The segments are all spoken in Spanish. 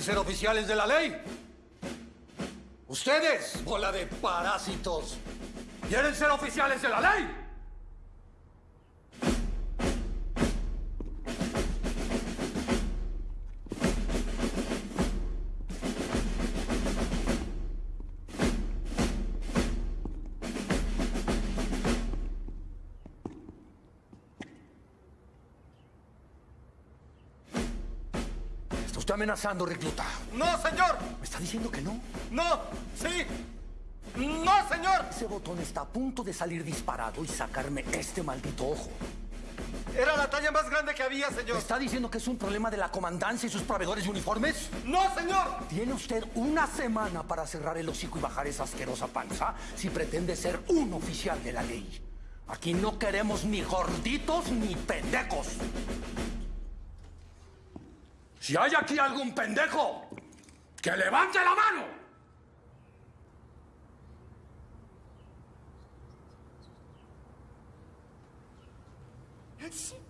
¿Quieren ser oficiales de la ley? Ustedes, bola de parásitos, ¿quieren ser oficiales de la ley? Amenazando, recluta. ¡No, señor! ¿Me está diciendo que no? ¡No! ¡Sí! ¡No, señor! Ese botón está a punto de salir disparado y sacarme este maldito ojo. Era la talla más grande que había, ¿Me señor. está diciendo que es un problema de la comandancia y sus proveedores de uniformes? ¡No, señor! Tiene usted una semana para cerrar el hocico y bajar esa asquerosa panza si pretende ser un oficial de la ley. Aquí no queremos ni gorditos ni pendejos. Si hay aquí algún pendejo, que levante la mano. ¿Por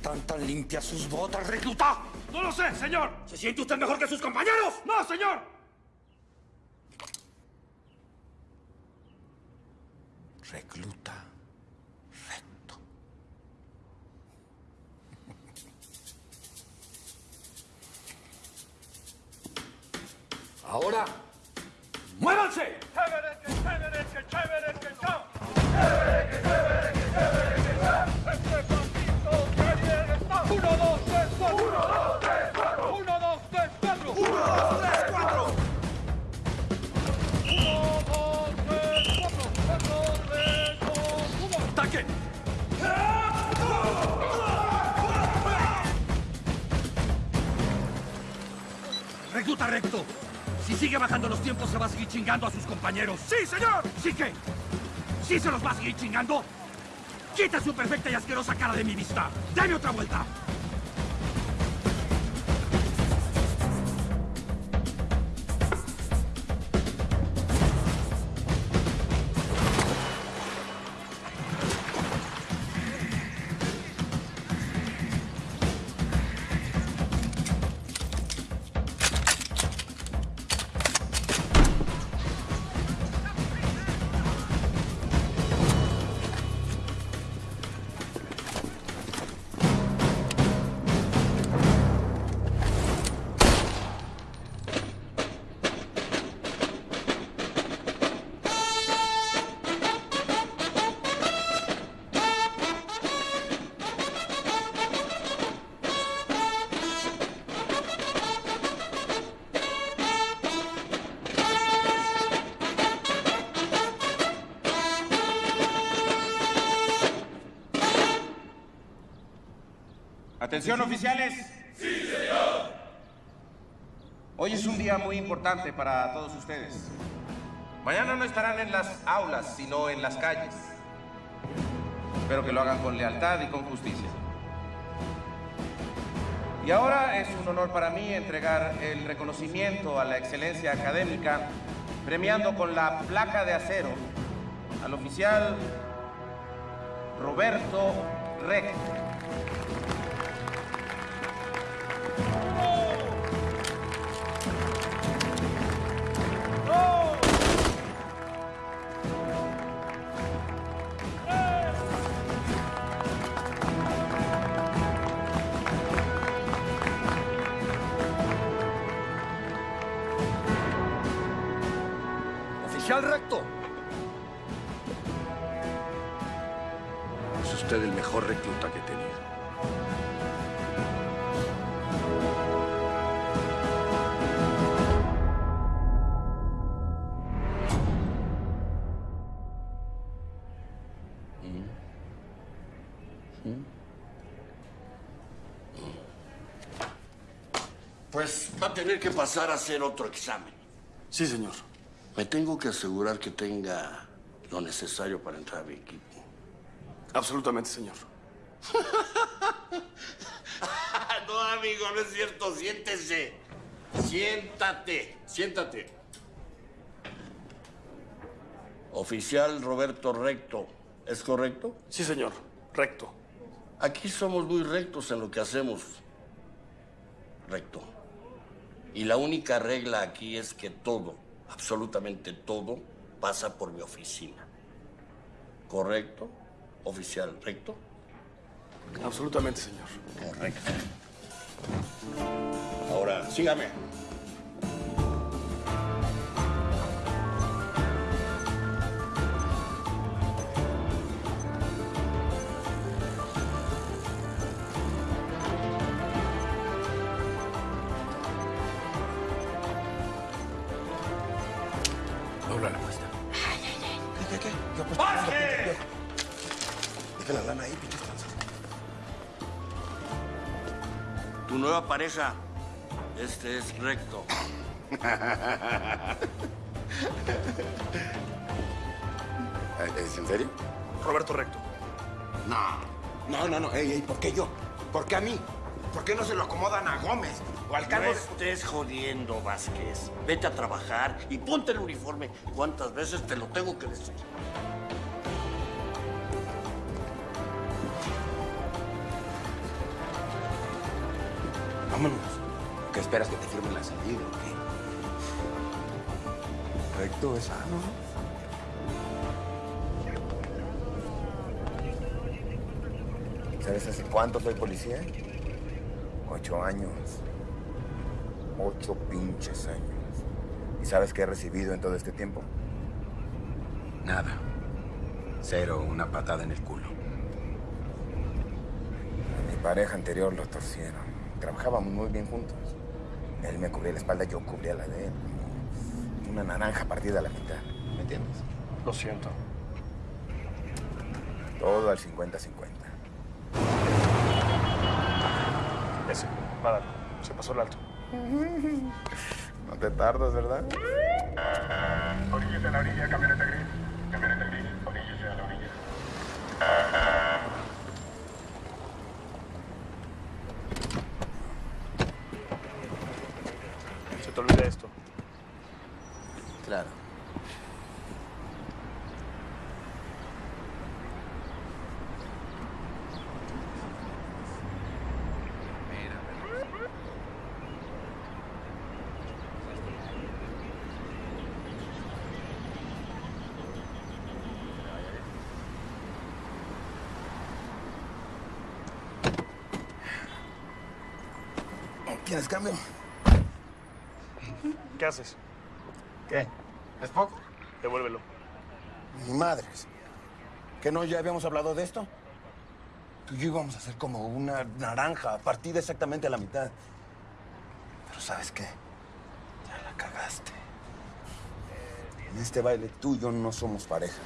están tan limpias sus botas, recluta? ¡No lo sé, señor! ¿Se siente usted mejor que sus compañeros? ¡No, señor! Recluta recto. Ahora, muévanse. ¡Chévere, que chévere, que chévere, que chao! ¡Este 1, 2, 3, 4. 1, 2, 3, 4. 1, 2, 3, 4. 1, 2, 3, 4. 1, 2, 3, 4. 4, 3, 2, 1. ¡Ataque! Recluta recto. Si sigue bajando los tiempos, se va a seguir chingando a sus compañeros. ¡Sí, señor! ¿Sí qué? ¿Sí se los va a seguir chingando? ¡Quita su perfecta y asquerosa cara de mi vista! ¡Dame otra vuelta! Atención oficiales. Sí, señor. Hoy es un día muy importante para todos ustedes. Mañana no estarán en las aulas, sino en las calles. Espero que lo hagan con lealtad y con justicia. Y ahora es un honor para mí entregar el reconocimiento a la excelencia académica, premiando con la placa de acero al oficial Roberto Reck. Tener que pasar a hacer otro examen. Sí, señor. Me tengo que asegurar que tenga lo necesario para entrar a mi equipo. Absolutamente, señor. no, amigo, no es cierto. Siéntese. Siéntate. Siéntate. Oficial Roberto Recto, ¿es correcto? Sí, señor. Recto. Aquí somos muy rectos en lo que hacemos. Recto. Y la única regla aquí es que todo, absolutamente todo, pasa por mi oficina. ¿Correcto? Oficial recto. Absolutamente, señor. Correcto. Ahora, sígame. Nueva pareja. Este es recto. ¿Es en serio? Roberto Recto. No. No, no, no. Ey, ey, ¿por qué yo? ¿Por qué a mí? ¿Por qué no se lo acomodan a Gómez? O al No cargo de... estés jodiendo, Vázquez. Vete a trabajar y ponte el uniforme. ¿Cuántas veces te lo tengo que decir? Vámonos. ¿Qué esperas que te firmen la salida o qué? Recto es. ¿Sabes hace cuánto soy policía? Ocho años. Ocho pinches años. ¿Y sabes qué he recibido en todo este tiempo? Nada. Cero, una patada en el culo. A mi pareja anterior lo torcieron. Trabajábamos muy bien juntos. Él me cubría la espalda, yo cubría la de él. Una naranja partida a la mitad. ¿Me entiendes? Lo siento. Todo al 50-50. Ese. Nada. Se pasó el alto. No te tardas, ¿verdad? A la orilla. Camioneta gris, oríllese a la orilla. Se te olvida esto. Claro. ¿Quieres cambio? ¿Qué haces? ¿Qué? ¿Es poco? Devuélvelo. Ni madres. ¿Que no ya habíamos hablado de esto? Tú y yo íbamos a hacer como una naranja, partida exactamente a la mitad. Pero ¿sabes qué? Ya la cagaste. En este baile tú y yo no somos pareja.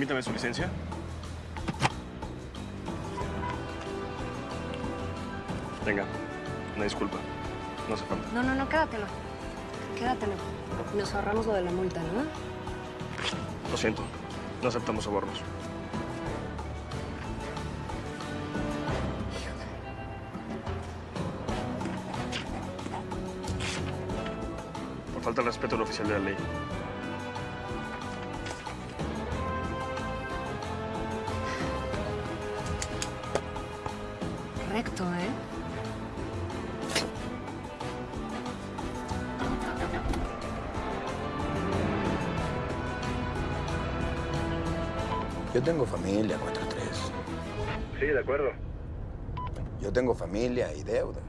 Permítame su licencia. Venga, una disculpa. No hace falta. No, no, no, quédatelo. Quédatelo. Nos ahorramos lo de la multa, ¿no? Lo siento. No aceptamos sobornos. Por falta de respeto al oficial de la ley. Tengo familia, 4-3. Sí, de acuerdo. Yo tengo familia y deudas.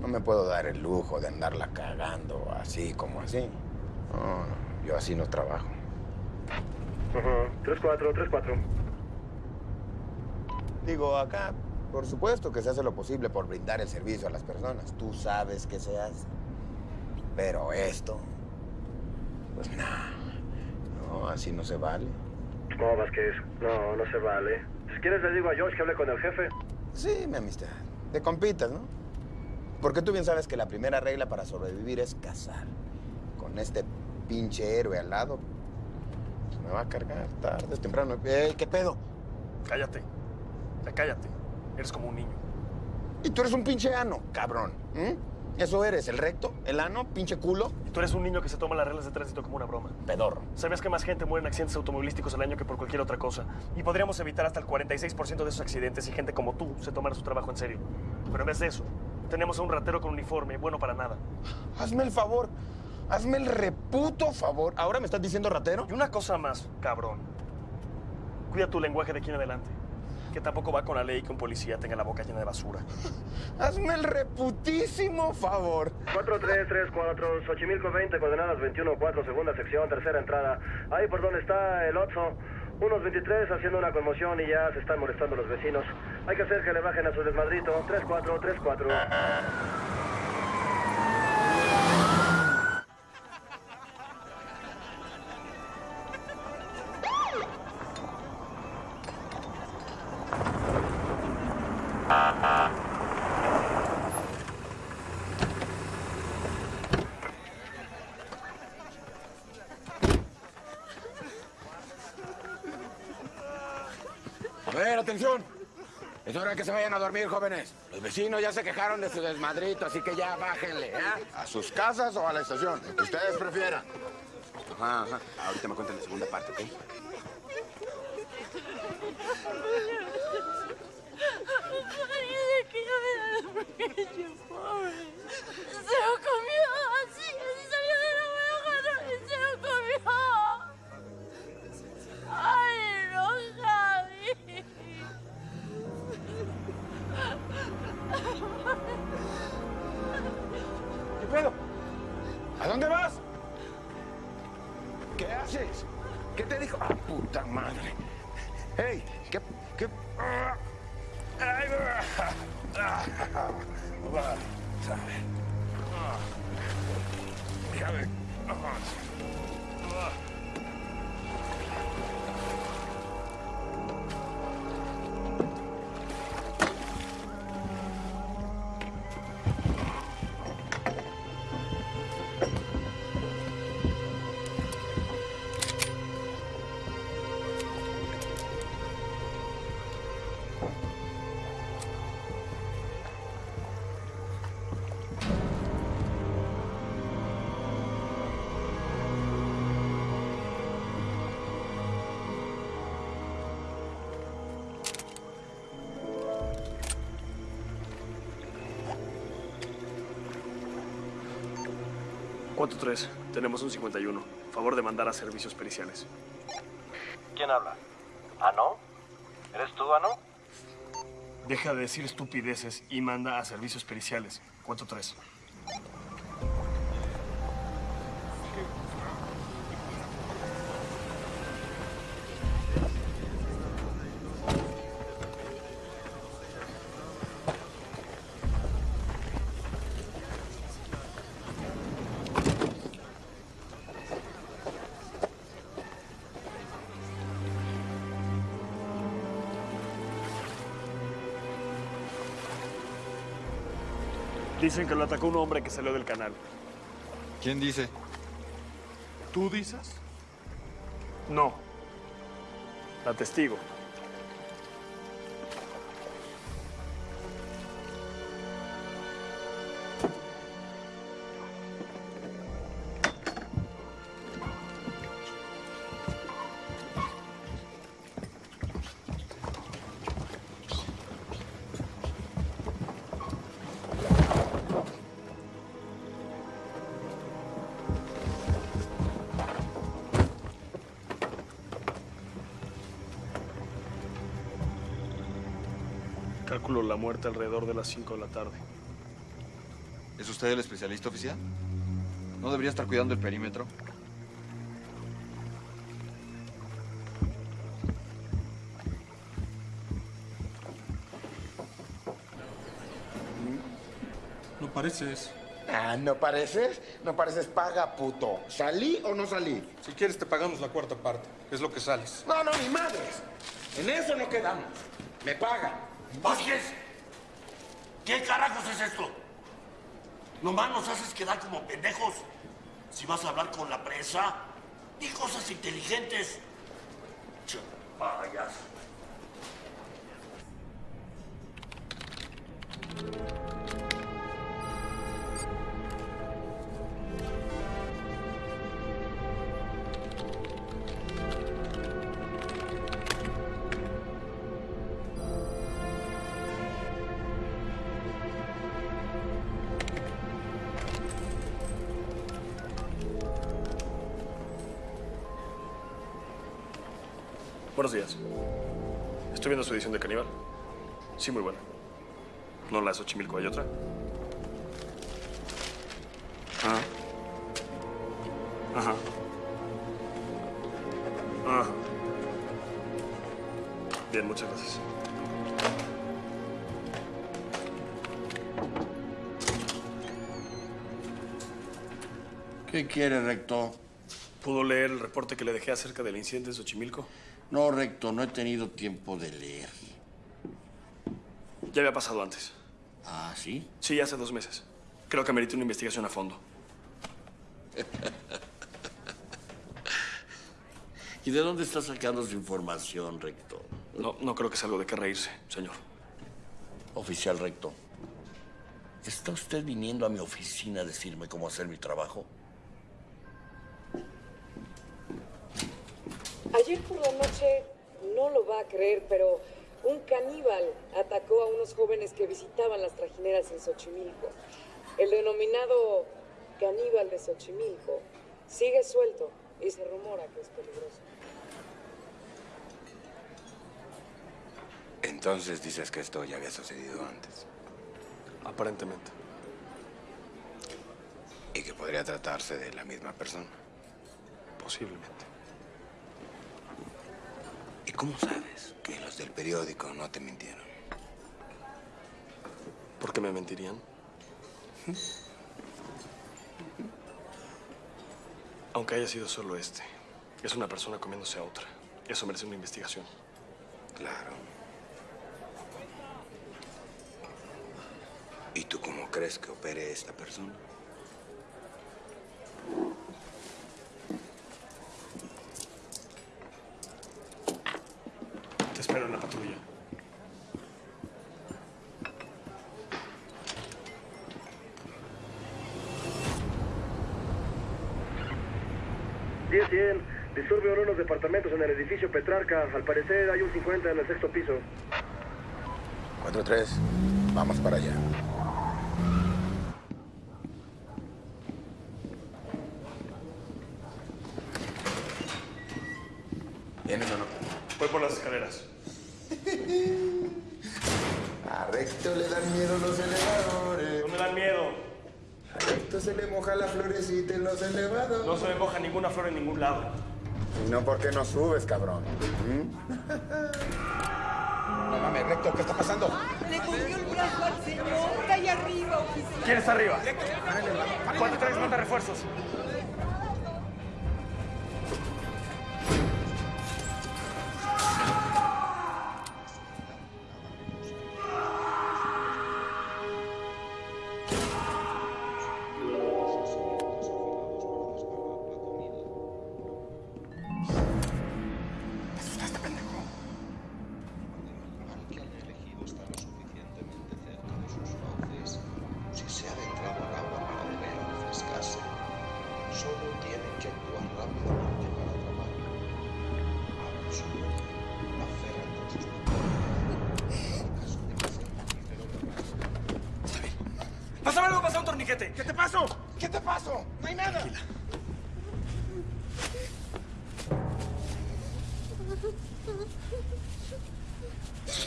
No me puedo dar el lujo de andarla cagando así como así. No, no, yo así no trabajo. Ajá. 3-4, 3-4. Digo, acá, por supuesto que se hace lo posible por brindar el servicio a las personas. Tú sabes que se hace. Pero esto, pues nada. No, así no se vale. No, Vázquez. No, no se vale. Si quieres le digo a Josh que hable con el jefe. Sí, mi amistad. De compitas, ¿no? Porque tú bien sabes que la primera regla para sobrevivir es cazar. Con este pinche héroe al lado, pues me va a cargar tarde o temprano. Ey, ¿Qué pedo? Cállate. Ya cállate. Eres como un niño. Y tú eres un pinche ano, cabrón. Eso eres, el recto, el ano, pinche culo. Y tú eres un niño que se toma las reglas de tránsito como una broma. Pedorro. ¿Sabías que más gente muere en accidentes automovilísticos al año que por cualquier otra cosa? Y podríamos evitar hasta el 46% de esos accidentes si gente como tú se tomara su trabajo en serio. Pero en vez de eso, tenemos a un ratero con uniforme, bueno para nada. Hazme el favor. Hazme el reputo favor. ¿Ahora me estás diciendo ratero? Y una cosa más, cabrón. Cuida tu lenguaje de aquí en adelante. Que tampoco va con la ley que un policía tenga la boca llena de basura. Hazme el reputísimo favor. 4334, Xochimilco 20, coordenadas 21-4, segunda sección, tercera entrada. Ahí por donde está el Otso. Unos 23 haciendo una conmoción y ya se están molestando los vecinos. Hay que hacer que le bajen a su desmadrito. 34, Es hora que se vayan a dormir, jóvenes. Los vecinos ya se quejaron de su desmadrito, así que ya bájenle, ¿eh? A sus casas o a la estación, lo que ustedes prefieran. Ajá, ajá. Ahorita me cuentan la segunda parte, ¿ok? Parece que yo me da pobre. Se lo comió así, ¿Qué pedo? ¿A dónde vas? ¿Qué haces? ¿Qué te dijo? ¡Ah, puta madre! ¡Hey! ¿Qué? ¿Qué? Ay, ah, ah, ah, ver. Ah, Déjame. ¿Cuánto tres? Tenemos un 51. Favor de mandar a servicios periciales. ¿Quién habla? ¿Ano? ¿Eres tú, Ano? Deja de decir estupideces y manda a servicios periciales. ¿Cuánto tres? Dicen que lo atacó un hombre que salió del canal. ¿Quién dice? ¿Tú dices? No. La testigo. Muerte alrededor de las 5 de la tarde. ¿Es usted el especialista oficial? ¿No debería estar cuidando el perímetro? No pareces. Ah, ¿no pareces? No pareces paga, puto. ¿Salí o no salí? Si quieres te pagamos la cuarta parte. Es lo que sales. No, no, ni madres. En eso no quedamos. Me pagan. Vázquez, ¿qué carajos es esto? Nomás nos haces quedar como pendejos. Si vas a hablar con la prensa, di cosas inteligentes. Che. Buenos días. Estoy viendo su edición de Caníbal. Sí, muy buena. ¿No la de Xochimilco hay otra? Ah. Ajá. Ajá. Bien, muchas gracias. ¿Qué quiere, recto? ¿Pudo leer el reporte que le dejé acerca del incidente de Xochimilco? No, recto, no he tenido tiempo de leer. Ya había pasado antes. ¿Ah, sí? Sí, hace dos meses. Creo que amerita una investigación a fondo. ¿Y de dónde está sacando su información, recto? No, no creo que sea algo de qué reírse, señor. Oficial recto, ¿está usted viniendo a mi oficina a decirme cómo hacer mi trabajo? Ayer por la noche, no lo va a creer, pero un caníbal atacó a unos jóvenes que visitaban las trajineras en Xochimilco. El denominado caníbal de Xochimilco sigue suelto y se rumora que es peligroso. Entonces dices que esto ya había sucedido antes. Aparentemente. Y que podría tratarse de la misma persona. Posiblemente. ¿Y cómo sabes que los del periódico no te mintieron? ¿Por qué me mentirían? Aunque haya sido solo este, es una persona comiéndose a otra. Eso merece una investigación. Claro. ¿Y tú cómo crees que opere esta persona? En la patrulla. Diez, cien. Disturbio en unos departamentos en el edificio Petrarca. Al parecer hay un 50 en el sexto piso. 4-3. Vamos para allá. ¿Vienes o no? Voy por las escaleras. A Recto le dan miedo los elevadores. No me dan miedo. Se le moja la florecita en los elevadores. No se me moja ninguna flor en ningún lado. Y no, ¿por qué no subes, cabrón? ¿Mm? No mames, Recto, ¿qué está pasando? Le cogió el brazo al señor. Está allá arriba, oficial. ¿Quién está arriba? ¿Cuánto traes? Manda refuerzos.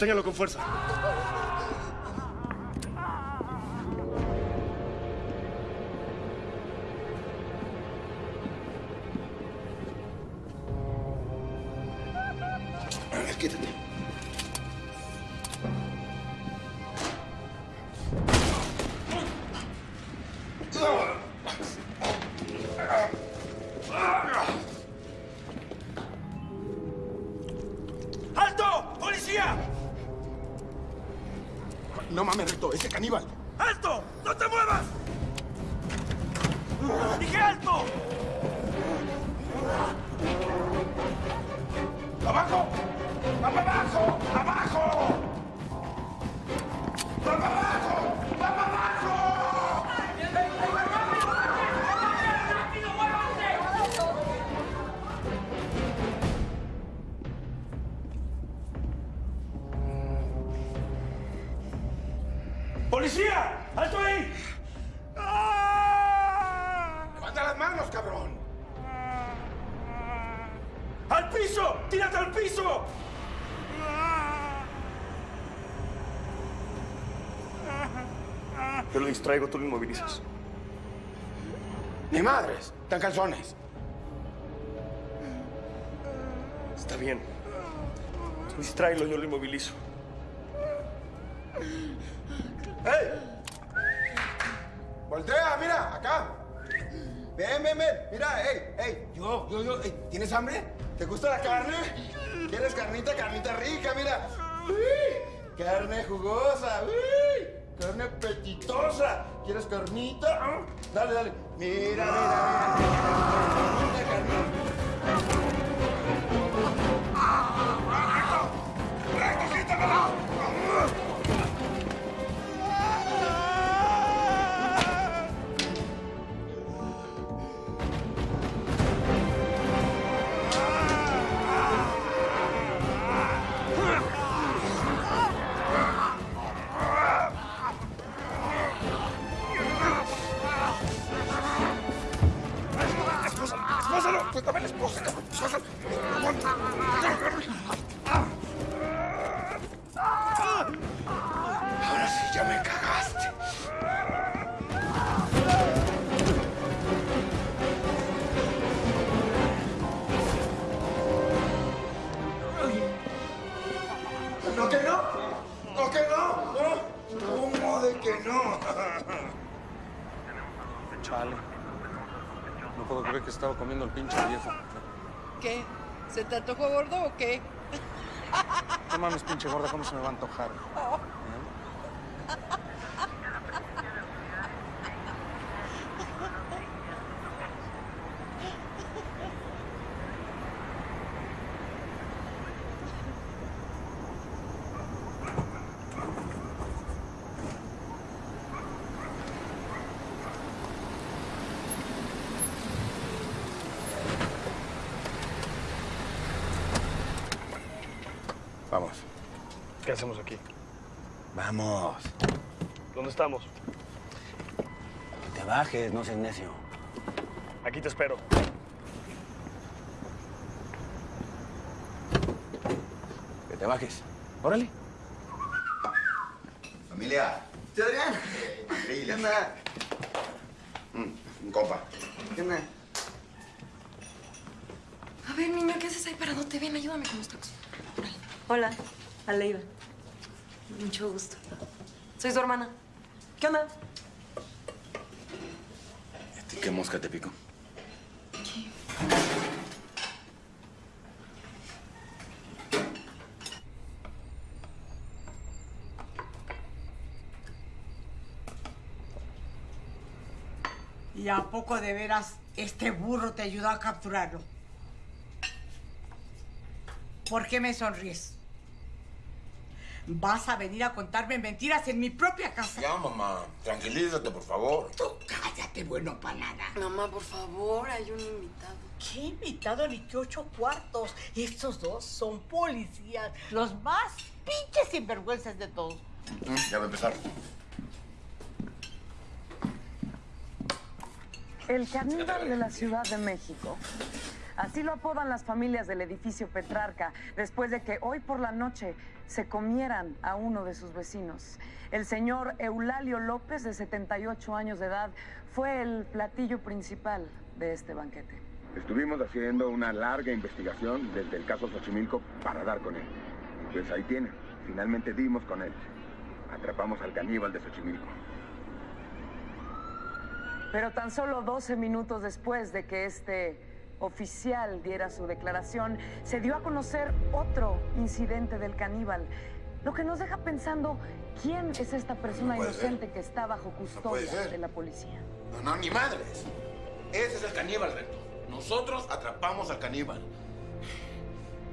Sosténgalo con fuerza. Distraigo, tú lo inmovilizas. Ni madres, tan calzones. Está bien. Tú distráelo, yo lo inmovilizo. ¿Quieres carnita? Ah, Dale, dale. Mira, mira, mira. Carnita, carnita. Pinche viejo. ¿Qué? ¿Se te antojó gordo o qué? No mames, pinche gorda, ¿cómo se me va a antojar? Vamos. ¿Qué hacemos aquí? Vamos. ¿Dónde estamos? Bajes, no seas necio. Aquí te espero. Que te bajes. Órale. Familia. ¿Tío Adrián? ¿Qué onda? Mm, un compa. ¿Qué onda? A ver, niño, ¿qué haces ahí paradote? Ven, ayúdame con los tacos. Hola, Aleiva. Mucho gusto. Soy su hermana. ¿Qué onda? ¿Qué mosca te picó? ¿Y a poco de veras este burro te ayudó a capturarlo? ¿Por qué me sonríes? ¿Vas a venir a contarme mentiras en mi propia casa? Ya, mamá. Tranquilízate, por favor. Tú cállate, bueno para nada. Mamá, por favor, hay un invitado. ¿Qué invitado ni qué ocho cuartos? Estos dos son policías, los más pinches sinvergüenzas de todos. Mm, Ya va a empezar. El caníbal de la Ciudad de México. Así lo apodan las familias del edificio Petrarca, después de que hoy por la noche se comieran a uno de sus vecinos. El señor Eulalio López, de 78 años de edad, fue el platillo principal de este banquete. Estuvimos haciendo una larga investigación desde el caso Xochimilco para dar con él. Pues ahí tiene. Finalmente dimos con él. Atrapamos al caníbal de Xochimilco. Pero tan solo 12 minutos después de que este oficial diera su declaración, se dio a conocer otro incidente del caníbal, lo que nos deja pensando quién es esta persona No inocente que está bajo custodia de la policía. No, no, ni madres. Ese es el caníbal, Recto. Nosotros atrapamos al caníbal.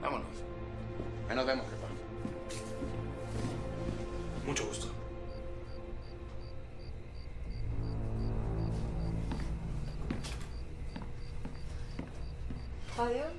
Vámonos. Ahí nos vemos, jefa. Mucho gusto. Olha.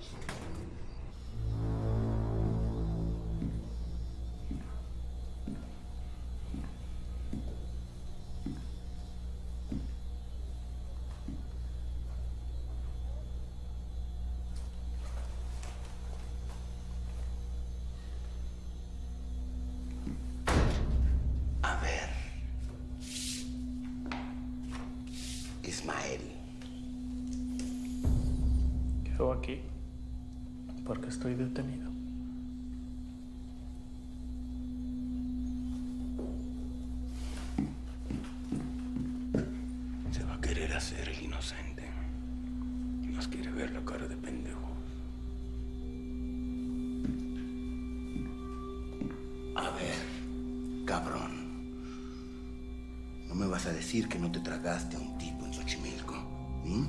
Decir que no te tragaste a un tipo en Xochimilco. ¿m?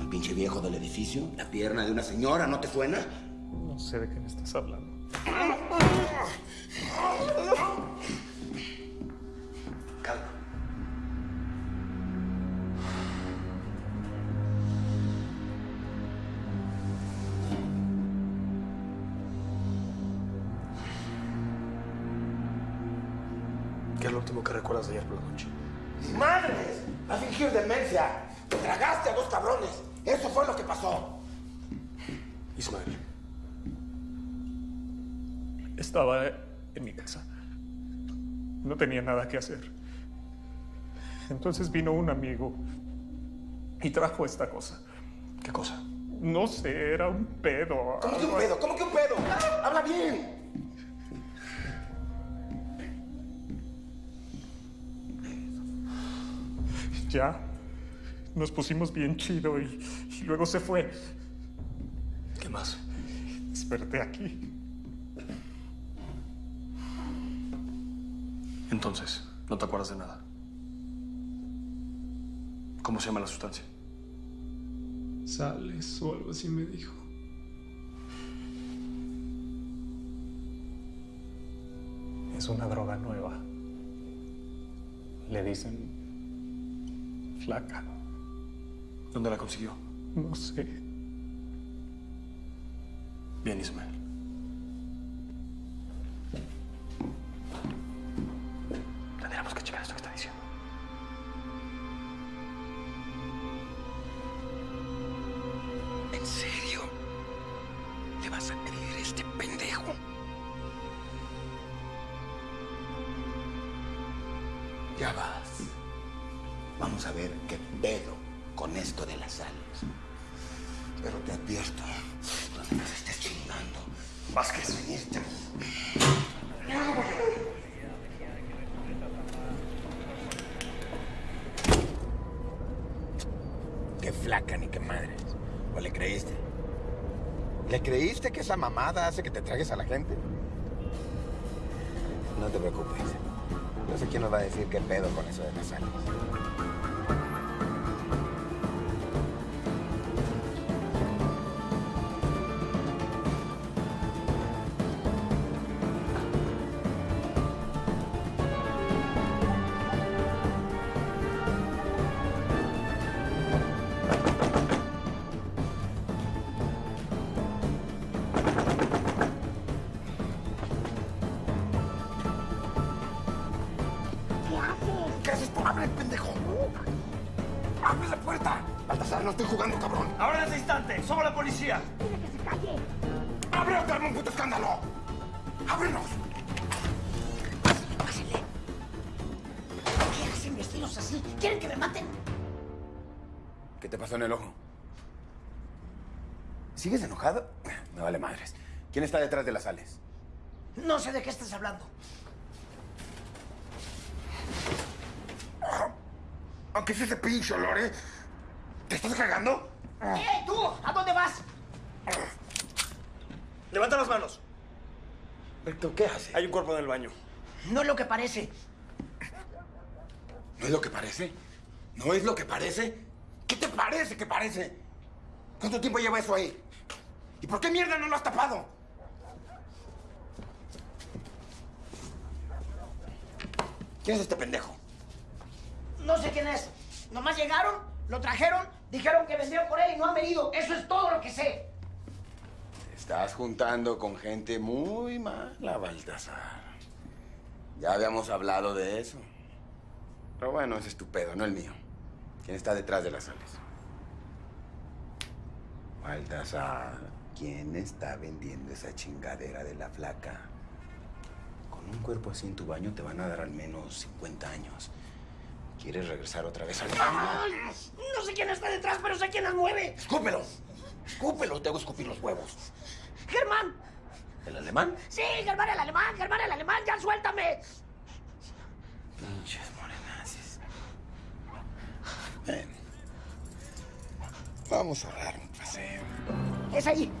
El pinche viejo del edificio, la pierna de una señora, ¿no te suena? No sé de qué me estás hablando. Entonces vino un amigo y trajo esta cosa. ¿Qué cosa? No sé, era un pedo. ¿Cómo que un pedo? ¿Cómo que un pedo? ¡Habla bien! Ya. Nos pusimos bien chido y, y luego se fue. ¿Qué más? Desperté aquí. Entonces, no te acuerdas de nada. ¿Cómo se llama la sustancia? Sales o algo así me dijo. Es una droga nueva. Le dicen flaca. ¿Dónde la consiguió? No sé. Bien, Ismael. Ya vas. Vamos a ver qué pedo con esto de las alas. Pero te advierto, no me estés chingando. Vázquez, venirte. Qué flaca ni qué madres. ¿O le creíste? ¿Le creíste que esa mamada hace que te tragues a la gente? No te preocupes. Yo sé quién nos va a decir qué pedo con eso de las alas. ¿Sigues enojado? Me vale madres. ¿Quién está detrás de las sales? No sé de qué estás hablando. Aunque es ese pinche olor, ¿eh? ¿Te estás cagando? ¡Eh, tú! ¿A dónde vas? Levanta las manos. ¿Pero qué haces? Hay un cuerpo en el baño. No es lo que parece. ¿No es lo que parece? ¿No es lo que parece? ¿Qué te parece que parece? ¿Cuánto tiempo lleva eso ahí? ¿Y por qué mierda no lo has tapado? ¿Quién es este pendejo? No sé quién es. Nomás llegaron, lo trajeron, dijeron que vendieron por él y no han venido. Eso es todo lo que sé. Te estás juntando con gente muy mala, Baltasar. Ya habíamos hablado de eso. Pero bueno, ese es tu pedo, no el mío. ¿Quién está detrás de las sales? Baltasar, ¿quién está vendiendo esa chingadera de la flaca? Con un cuerpo así en tu baño te van a dar al menos 50 años. ¿Quieres regresar otra vez al ¡Ay! No sé quién está detrás, pero sé quién las mueve. ¡Escúpelo! ¡Escúpelo! Te hago escupir los huevos. ¡Germán! ¿El alemán? Sí, Germán el alemán, Germán el alemán, ya suéltame. Pinches morenazis. Ven. Vamos a dar un paseo. ¿Qué es ahí?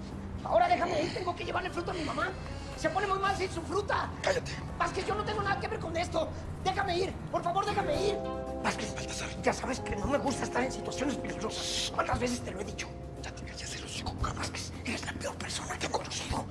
Ahora déjame ir, tengo que llevarle fruta a mi mamá. Se pone muy mal sin su fruta. Cállate. Vázquez, yo no tengo nada que ver con esto. Déjame ir, por favor, déjame ir. Vázquez, Baltasar, ya sabes que no me gusta estar en situaciones peligrosas. ¿Cuántas veces te lo he dicho? Ya te callas el hocico. Vázquez, eres la peor persona que he conocido.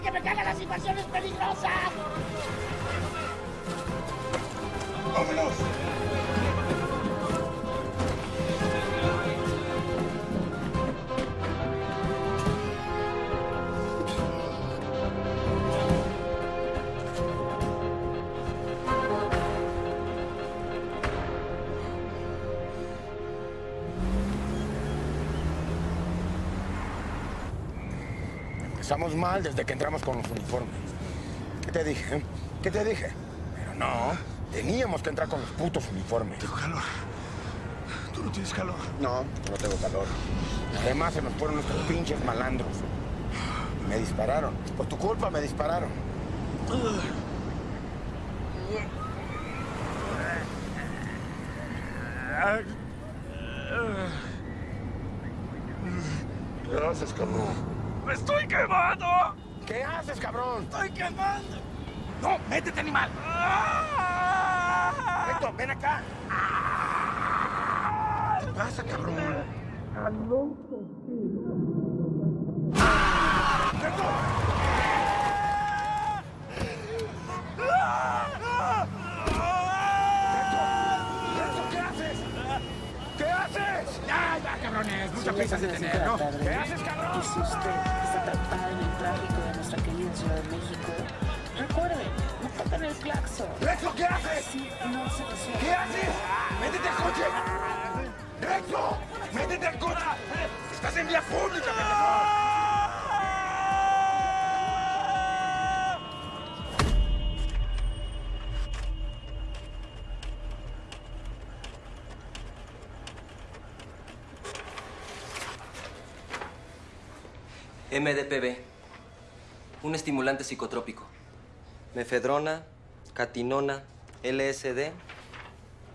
Que me cagan las invasiones peligrosas. ¡Vámonos! Mal desde que entramos con los uniformes. ¿Qué te dije? ¿Qué te dije? Pero no, teníamos que entrar con los putos uniformes. Tengo calor. ¿Tú no tienes calor? No, no tengo calor. Además se nos fueron nuestros pinches malandros. Me dispararon. Por tu culpa me dispararon. ¿Qué haces, cabrón? ¡Me estoy quemando! ¿Qué haces, cabrón? ¡Estoy quemando! ¡No! ¡Métete, animal! Héctor, ven acá. ¿Qué pasa, cabrón? ¿Qué haces? ¿Qué haces? ¡Ya, ya, cabrones! ¡Mucha prisa de tener, no? ¿Qué haces, cabrón? Y si MDPV, un estimulante psicotrópico. Mefedrona, catinona, LSD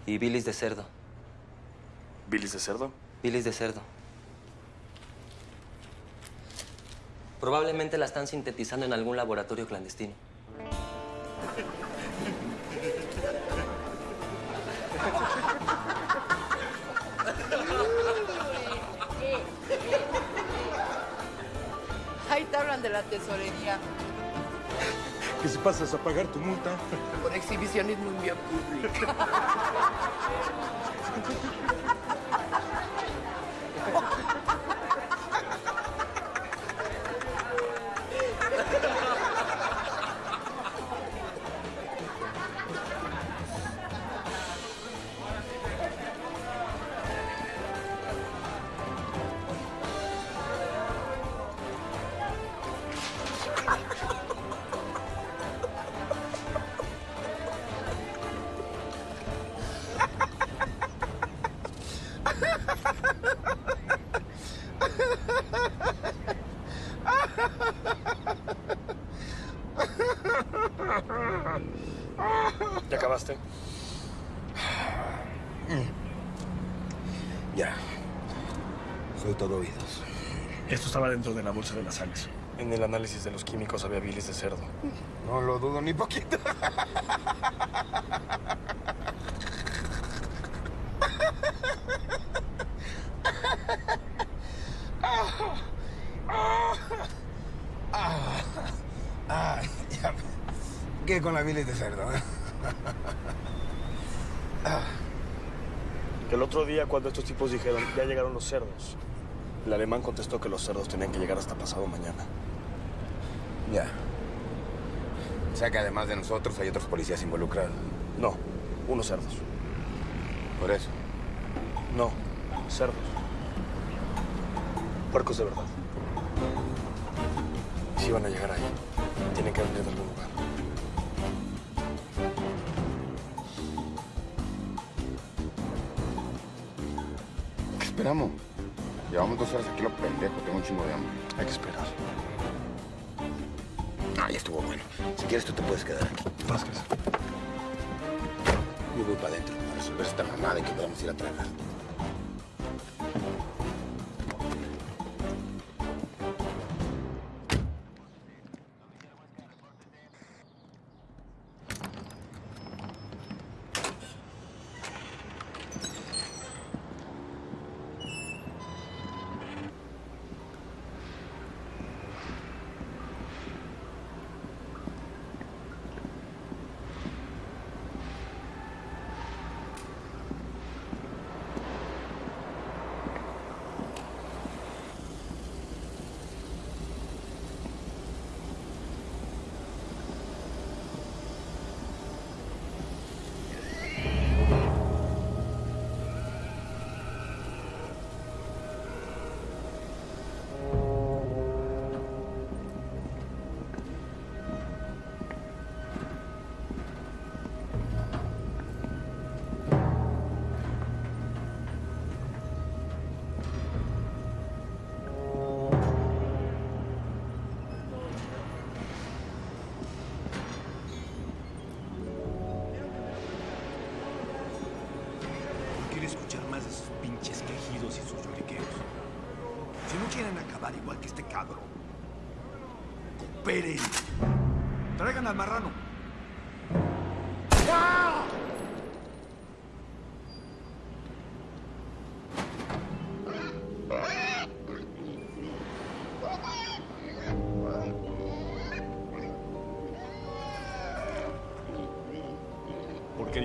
y bilis de cerdo. ¿Bilis de cerdo? Bilis de cerdo. Probablemente la están sintetizando en algún laboratorio clandestino. de la tesorería. Que si pasas a pagar tu multa. Por exhibicionismo en vía pública. ¿Ya acabaste? Ya. Soy todo oídos. Esto estaba dentro de la bolsa de las sales. En el análisis de los químicos había bilis de cerdo. No lo dudo ni poquito. Ah, ya. ¿Qué con la bilis de cerdo? eh? El otro día, cuando estos tipos dijeron, ya llegaron los cerdos, el alemán contestó que los cerdos tenían que llegar hasta pasado mañana. Ya. O sea que además de nosotros hay otros policías involucrados. No, unos cerdos. Por eso. No, cerdos. Puercos de verdad. Si van a llegar ahí, tienen que venir de algún horas aquí lo pendejo, tengo un chingo de hambre. Hay que esperar. Ah, ya estuvo bueno. Si quieres tú te puedes quedar aquí. Vázquez. Yo voy para adentro a resolver esta mamada y que podamos ir a tragar.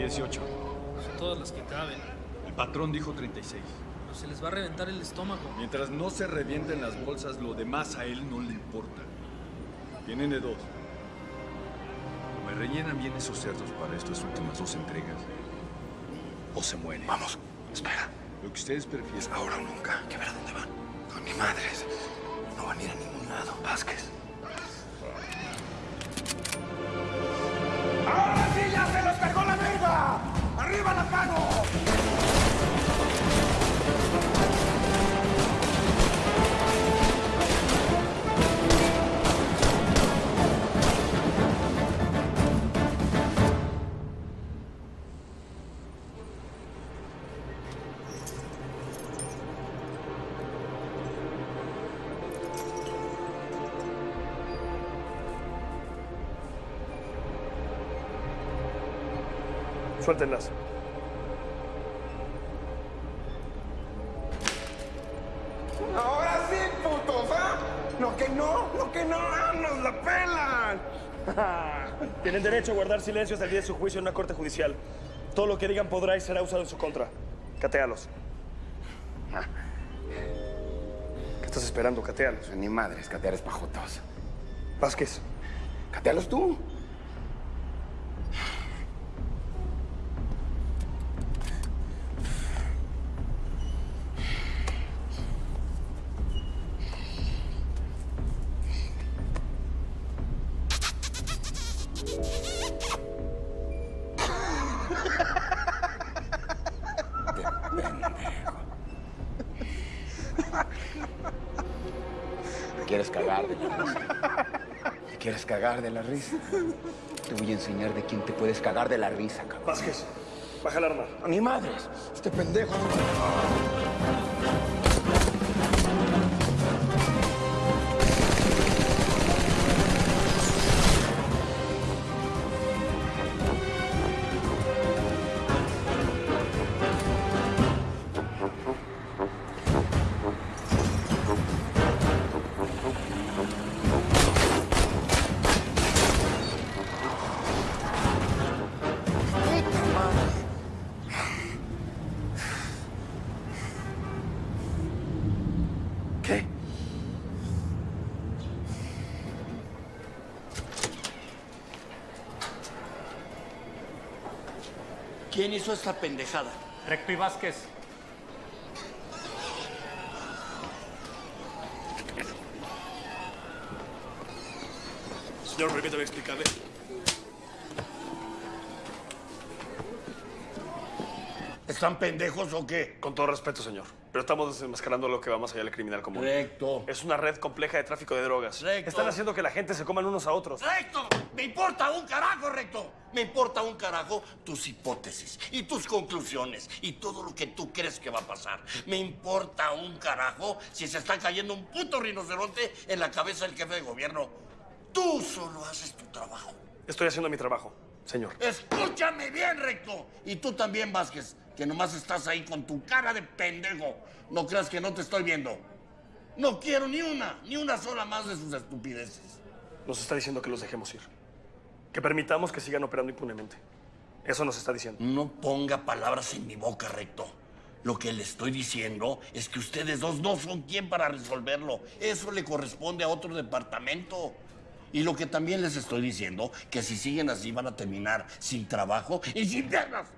18? Son todas las que caben. El patrón dijo 36. Los Se les va a reventar el estómago. Mientras no se revienten las bolsas, lo demás a él no le importa. Tienen de dos. O me rellenan bien esos cerdos para estas últimas dos entregas. O se mueren. Vamos, espera. Lo que ustedes prefieren. Ahora o nunca. Que ver a dónde van. Con mi madres. No van a ir a ningún lado. Vázquez. ¡Ahora ¡Arriba las manos! Suéltenlas. Derecho a guardar silencio hasta el día de su juicio en una corte judicial. Todo lo que digan podrá y será usado en su contra. Catéalos. ¿Qué estás esperando? Catéalos. Ni madres, catear es pajotos. Vázquez. Catealos tú. Cagar de la risa? Te voy a enseñar de quién te puedes cagar de la risa, cabrón. Vázquez, baja el arma. A mi madres. Este pendejo. ¿Quién hizo esta pendejada? Recto y Vázquez. Señor, permítame explicarle. ¿Están pendejos o qué? Con todo respeto, señor. Pero estamos desenmascarando lo que va más allá del criminal común. Recto. Es una red compleja de tráfico de drogas. Recto. Están haciendo que la gente se coman unos a otros. ¡Recto! ¡Me importa un carajo, Recto! Me importa un carajo tus hipótesis y tus conclusiones y todo lo que tú crees que va a pasar. Me importa un carajo si se está cayendo un puto rinoceronte en la cabeza del jefe de gobierno. Tú solo haces tu trabajo. Estoy haciendo mi trabajo, señor. Escúchame bien, Recto. Y tú también, Vázquez, que nomás estás ahí con tu cara de pendejo. No creas que no te estoy viendo. No quiero ni una, ni una sola más de sus estupideces. Nos está diciendo que los dejemos ir. Que permitamos que sigan operando impunemente. Eso nos está diciendo. No ponga palabras en mi boca, Recto. Lo que le estoy diciendo es que ustedes dos no son quien para resolverlo. Eso le corresponde a otro departamento. Y lo que también les estoy diciendo, que si siguen así van a terminar sin trabajo y sin piernas.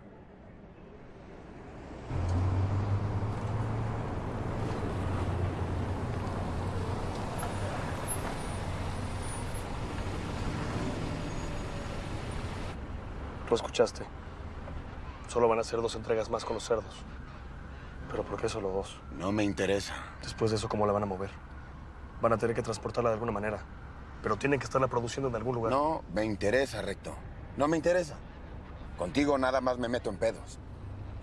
Lo escuchaste. Solo van a ser dos entregas más con los cerdos. ¿Pero por qué solo dos? No me interesa. Después de eso, ¿cómo la van a mover? Van a tener que transportarla de alguna manera. Pero tienen que estarla produciendo en algún lugar. No me interesa, Recto. No me interesa. Contigo nada más me meto en pedos.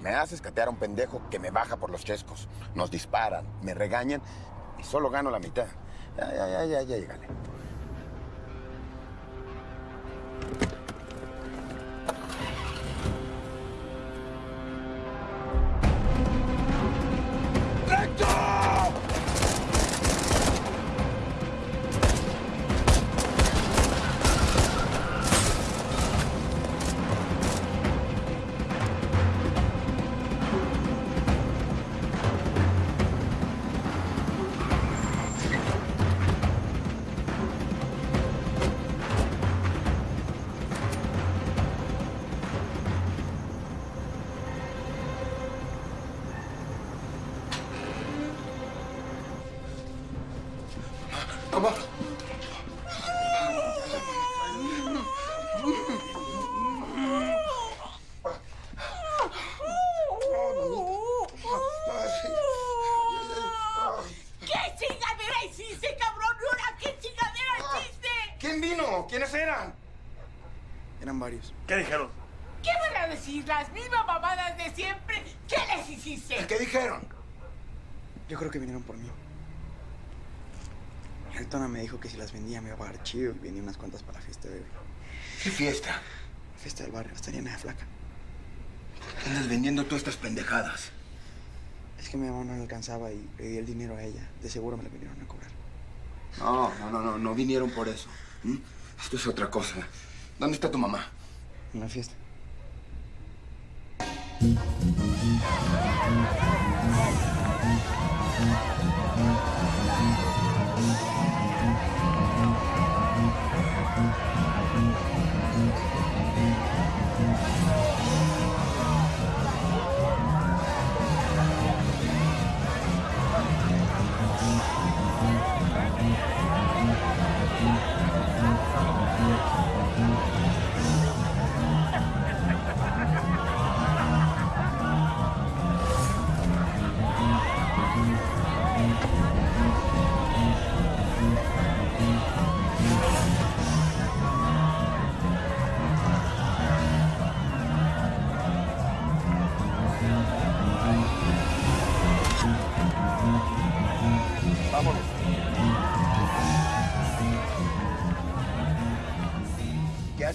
Me haces catear a un pendejo que me baja por los chescos. Nos disparan, me regañan y solo gano la mitad. Ya, ya, ya, ya, ya, llégale. Que si las vendía me iba a pagar chido y vendí unas cuantas para la fiesta de hoy. ¿Qué fiesta? Fiesta del barrio, está llena de flaca. ¿Qué andas vendiendo tú estas pendejadas? Es que mi mamá no le alcanzaba y le di el dinero a ella. De seguro me lo vinieron a cobrar. No, no, no, no, no vinieron por eso. Esto es otra cosa. ¿Dónde está tu mamá? En la fiesta.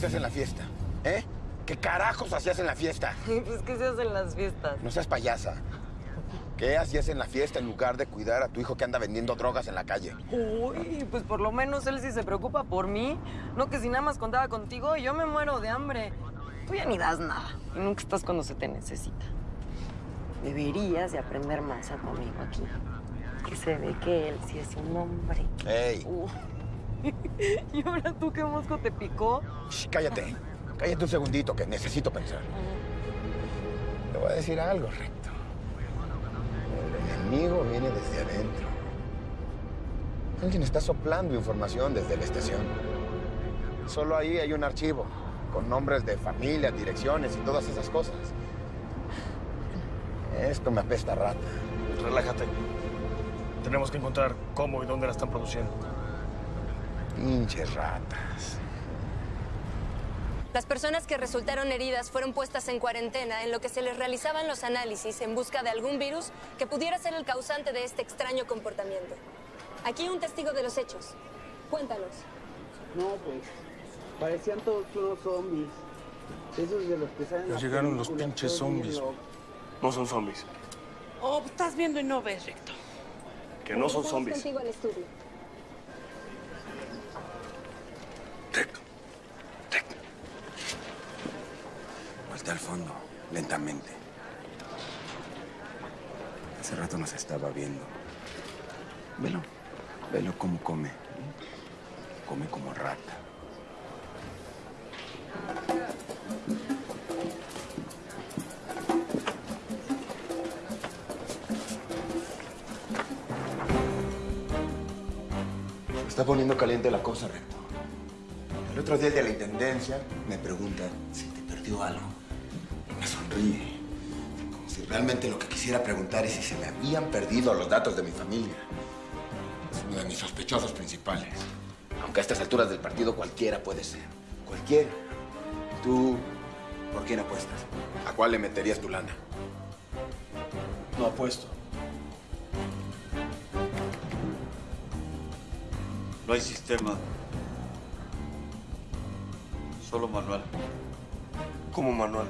¿Qué haces en la fiesta? ¿Eh? ¿Qué carajos hacías en la fiesta? Pues, ¿qué se hace en las fiestas? No seas payasa. ¿Qué hacías en la fiesta en lugar de cuidar a tu hijo que anda vendiendo drogas en la calle? Uy, pues por lo menos él sí se preocupa por mí. No que si nada más contaba contigo, yo me muero de hambre. Tú ya ni das nada. Y nunca estás cuando se te necesita. Deberías de aprender más a tu amigo aquí. Que se ve que él sí es un hombre. ¡Ey! Uh. ¿Y ahora tú qué mosco te picó? Shh, cállate. Cállate un segundito que necesito pensar. Te voy a decir algo, Recto. El enemigo viene desde adentro. Alguien está soplando información desde la estación. Solo ahí hay un archivo con nombres de familias, direcciones y todas esas cosas. Esto me apesta rata. Relájate. Tenemos que encontrar cómo y dónde la están produciendo. Pinches ratas. Las personas que resultaron heridas fueron puestas en cuarentena en lo que se les realizaban los análisis en busca de algún virus que pudiera ser el causante de este extraño comportamiento. Aquí un testigo de los hechos. Cuéntanos. No, pues. Parecían todos unos zombies. Esos de los que salen. Ya las llegaron los pinches zombies. No son zombies. Oh, estás viendo y no ves, Recto. Que no son zombies. contigo al estudio. Voltea al fondo, lentamente. Hace rato nos estaba viendo. Velo, velo cómo come. Come como rata. Está poniendo caliente la cosa, Recto. El otro día de la intendencia me pregunta si te perdió algo. Me sonríe. Como si realmente lo que quisiera preguntar es si se me habían perdido los datos de mi familia. Es uno de mis sospechosos principales. Aunque a estas alturas del partido cualquiera puede ser. Cualquiera. Tú, ¿por quién apuestas? ¿A cuál le meterías tu lana? No apuesto. No hay sistema. Solo manual. ¿Cómo manual?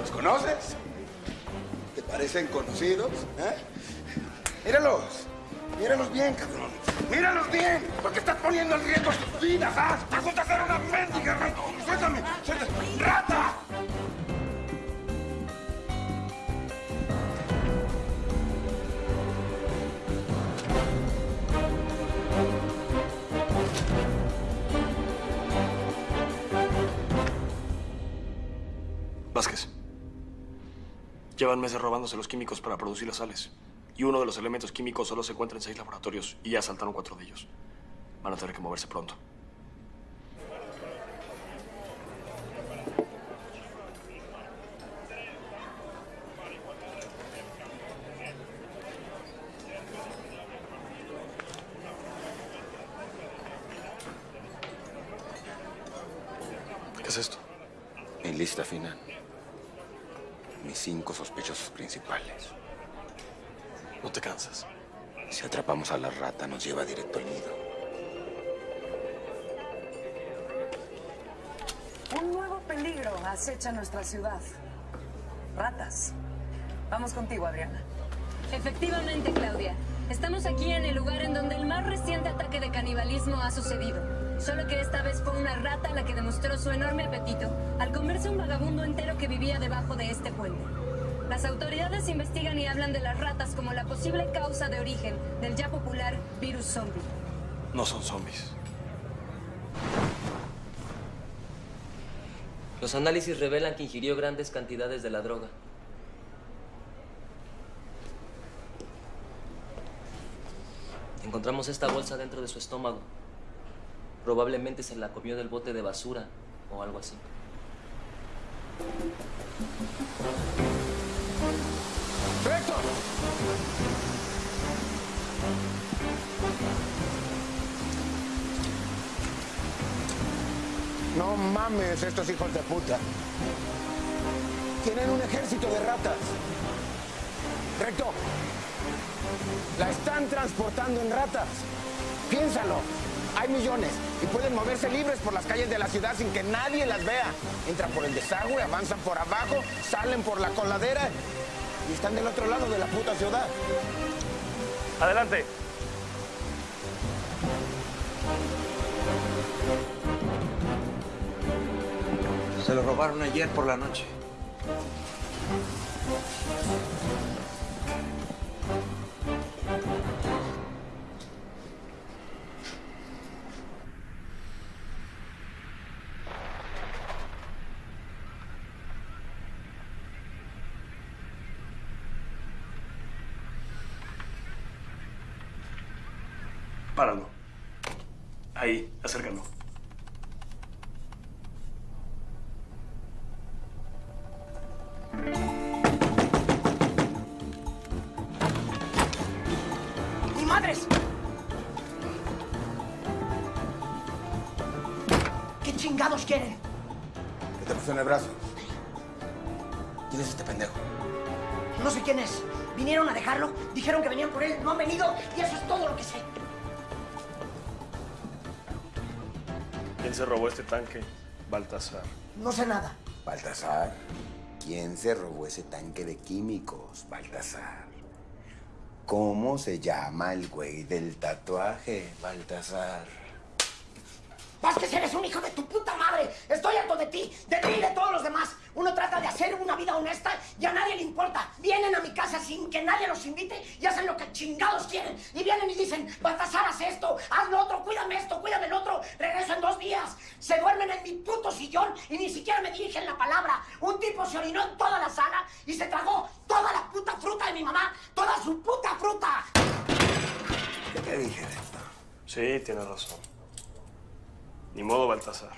¿Los conoces? ¿Te parecen conocidos? ¿Eh? Míralos. Míralos bien, cabrón poniendo en riesgo vidas, ¿ah? Gusta una mendiga, rata? ¡Suéltame! ¡Suéltame! ¡Rata! Vázquez. Llevan meses robándose los químicos para producir las sales. Y uno de los elementos químicos solo se encuentra en seis laboratorios y ya asaltaron cuatro de ellos. Van a tener que moverse pronto. Contigo, Adriana. Efectivamente, Claudia. Estamos aquí en el lugar en donde el más reciente ataque de canibalismo ha sucedido. Solo que esta vez fue una rata la que demostró su enorme apetito al comerse un vagabundo entero que vivía debajo de este puente. Las autoridades investigan y hablan de las ratas como la posible causa de origen del ya popular virus zombie. No son zombies. Los análisis revelan que ingirió grandes cantidades de la droga. Encontramos esta bolsa dentro de su estómago. Probablemente se la comió del bote de basura o algo así. ¡Recto! No mames, estos hijos de puta. Tienen un ejército de ratas. Recto. La están transportando en ratas. Piénsalo. Hay millones y pueden moverse libres por las calles de la ciudad sin que nadie las vea. Entran por el desagüe, avanzan por abajo, salen por la coladera y están del otro lado de la puta ciudad. Adelante. Se lo robaron ayer por la noche. El brazo. ¿Quién es este pendejo? No sé quién es. Vinieron a dejarlo, dijeron que venían por él, no han venido y eso es todo lo que sé. ¿Quién se robó este tanque? Baltasar. No sé nada. Baltasar. ¿Quién se robó ese tanque de químicos, Baltasar? ¿Cómo se llama el güey del tatuaje, Baltasar? Vázquez, eres un hijo de tu puta madre. Estoy harto de ti, de ti y de todos los demás. Uno trata de hacer una vida honesta y a nadie le importa. Vienen a mi casa sin que nadie los invite y hacen lo que chingados quieren. Y vienen y dicen, Baltasar, haz esto, haz lo otro, cuídame esto, cuídame el otro. Regreso en dos días. Se duermen en mi puto sillón y ni siquiera me dirigen la palabra. Un tipo se orinó en toda la sala y se tragó toda la puta fruta de mi mamá. Toda su puta fruta. ¿Qué te dije de esto? Sí, tienes razón. Ni modo, Baltasar.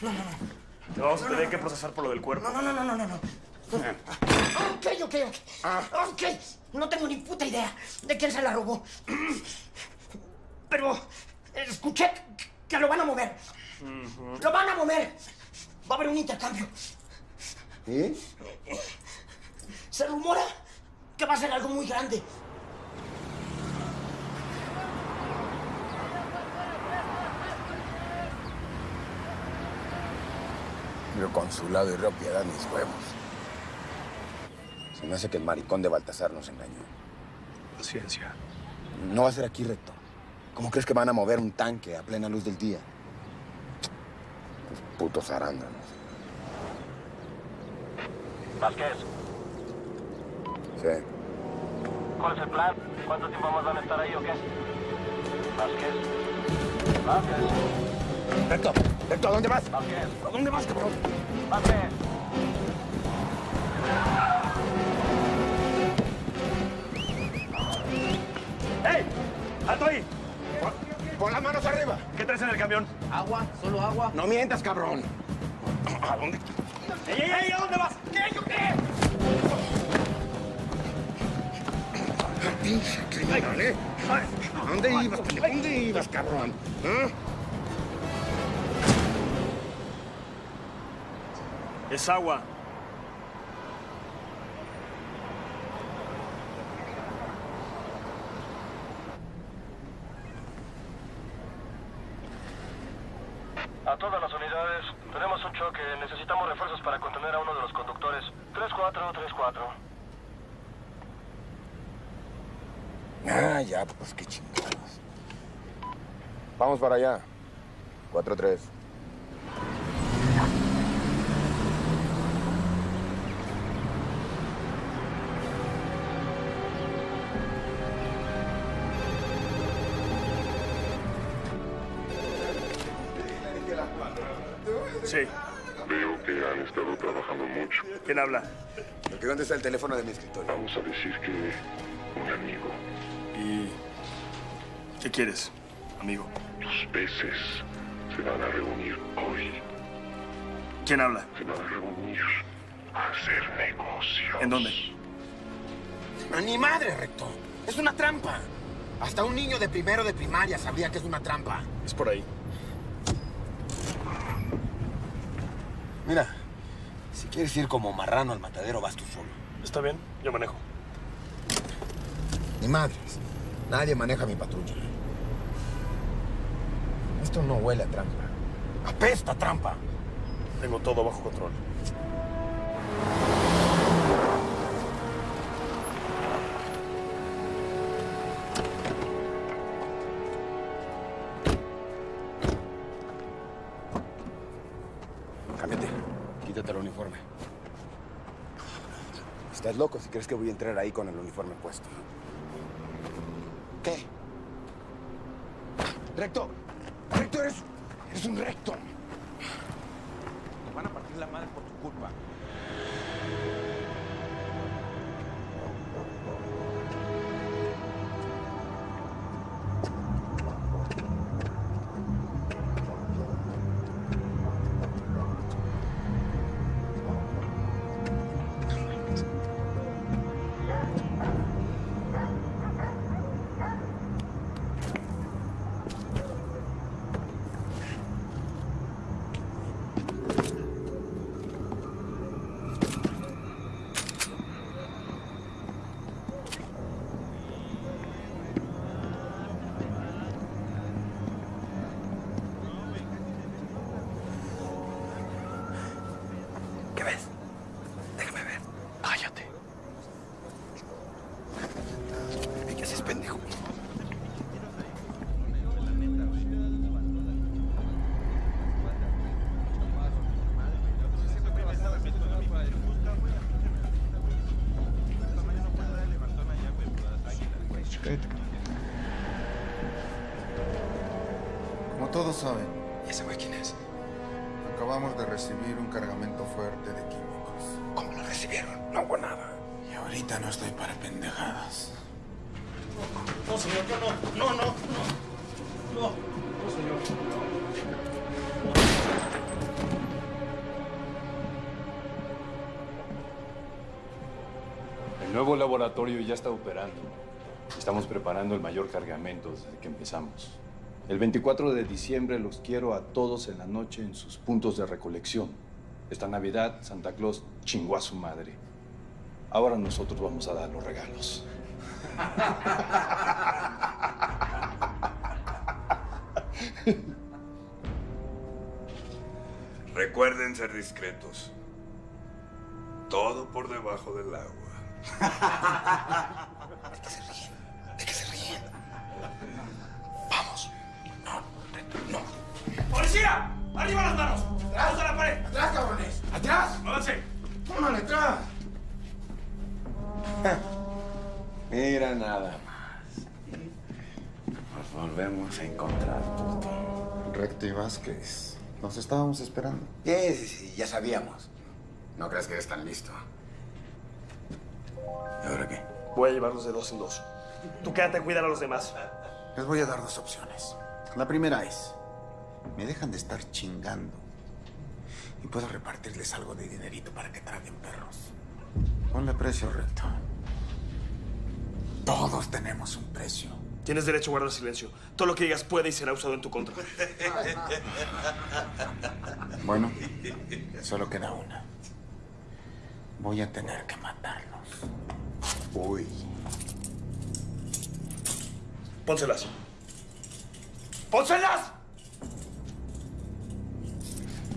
No, no, no. Te vamos a tener que procesar por lo del cuerpo. No, no, no, no, no, no. Ok, ok, ok. Ok. No tengo ni puta idea de quién se la robó. Pero escuché que lo van a mover. Lo van a mover. Va a haber un intercambio. ¿Y? Se rumora que va a ser algo muy grande. Río Consulado y Río Piedad, mis huevos. Se me hace que el maricón de Baltasar nos engañó. Paciencia. No va a ser aquí, recto. ¿Cómo crees que van a mover un tanque a plena luz del día? Los putos arándanos. Vázquez, Sí. ¿cuál es el plan? ¿Cuánto tiempo más van a estar ahí o qué? Vázquez. Vázquez. Recto, recto, ¿a dónde vas? ¿A dónde vas, cabrón? ¡Ey! ¡Alto ahí! Pon las manos arriba. ¿Qué traes en el camión? Agua, solo agua. No mientas, cabrón. ¿A dónde? ¡Ey, ey, ey! ¿A dónde vas? ¿Qué? ¿Yo qué? Pinche criminal, ¿eh? ¿A dónde ibas, ¿A dónde ibas, cabrón? ¿Eh? Es agua. A todas las unidades, tenemos un choque. Necesitamos refuerzos para contener a uno de los conductores. 3-4-3-4. Ah, ya, pues qué chingados. Vamos para allá. 4-3. ¿Quién habla? ¿Porque dónde está el teléfono de mi escritorio? Vamos a decir que un amigo. ¿Y qué quieres, amigo? Los peces se van a reunir hoy. ¿Quién habla? Se van a reunir a hacer negocios. ¿En dónde? ¡A ¡Ni madre, recto! Es una trampa. Hasta un niño de primero de primaria sabría que es una trampa. Es por ahí. Mira, quieres ir como marrano al matadero, vas tú solo. Está bien, yo manejo. Ni madres. Nadie maneja mi patrulla. Esto no huele a trampa. Apesta trampa. Tengo todo bajo control. Si crees que voy a entrar ahí con el uniforme puesto. ¿Qué? Recto. Recto, eres, eres un recto. Todos saben, ¿Y ese güey quién es? acabamos de recibir un cargamento fuerte de químicos. ¿Cómo lo recibieron? No hubo nada. Y ahorita no estoy para pendejadas. No, señor, yo no. No, no, no. No, no, señor. El nuevo laboratorio ya está operando. Estamos preparando el mayor cargamento desde que empezamos. El 24 de diciembre los quiero a todos en la noche en sus puntos de recolección. Esta Navidad, Santa Claus chingó a su madre. Ahora nosotros vamos a dar los regalos. Recuerden ser discretos. Todo por debajo del agua. ¿De qué se ríen? ¡Policía! ¡Arriba las manos! ¡Atrás a la pared! ¡Atrás, cabrones! ¡Atrás! ¡Avance! ¡Tómale atrás! Mira nada más. Nos volvemos a encontrar, puto. Recto y Vázquez. Nos estábamos esperando. Sí, sí, sí, ya sabíamos. No crees que eres tan listo. ¿Y ahora qué? Voy a llevarlos de dos en dos. Tú quédate a cuidar a los demás. Les voy a dar dos opciones. La primera es, me dejan de estar chingando y puedo repartirles algo de dinerito para que traguen perros. Ponle precio recto. Todos tenemos un precio. Tienes derecho a guardar silencio. Todo lo que digas puede y será usado en tu contra. Bueno, solo queda una. Voy a tener que matarlos. Uy. Pónselas. ¡Pónselas!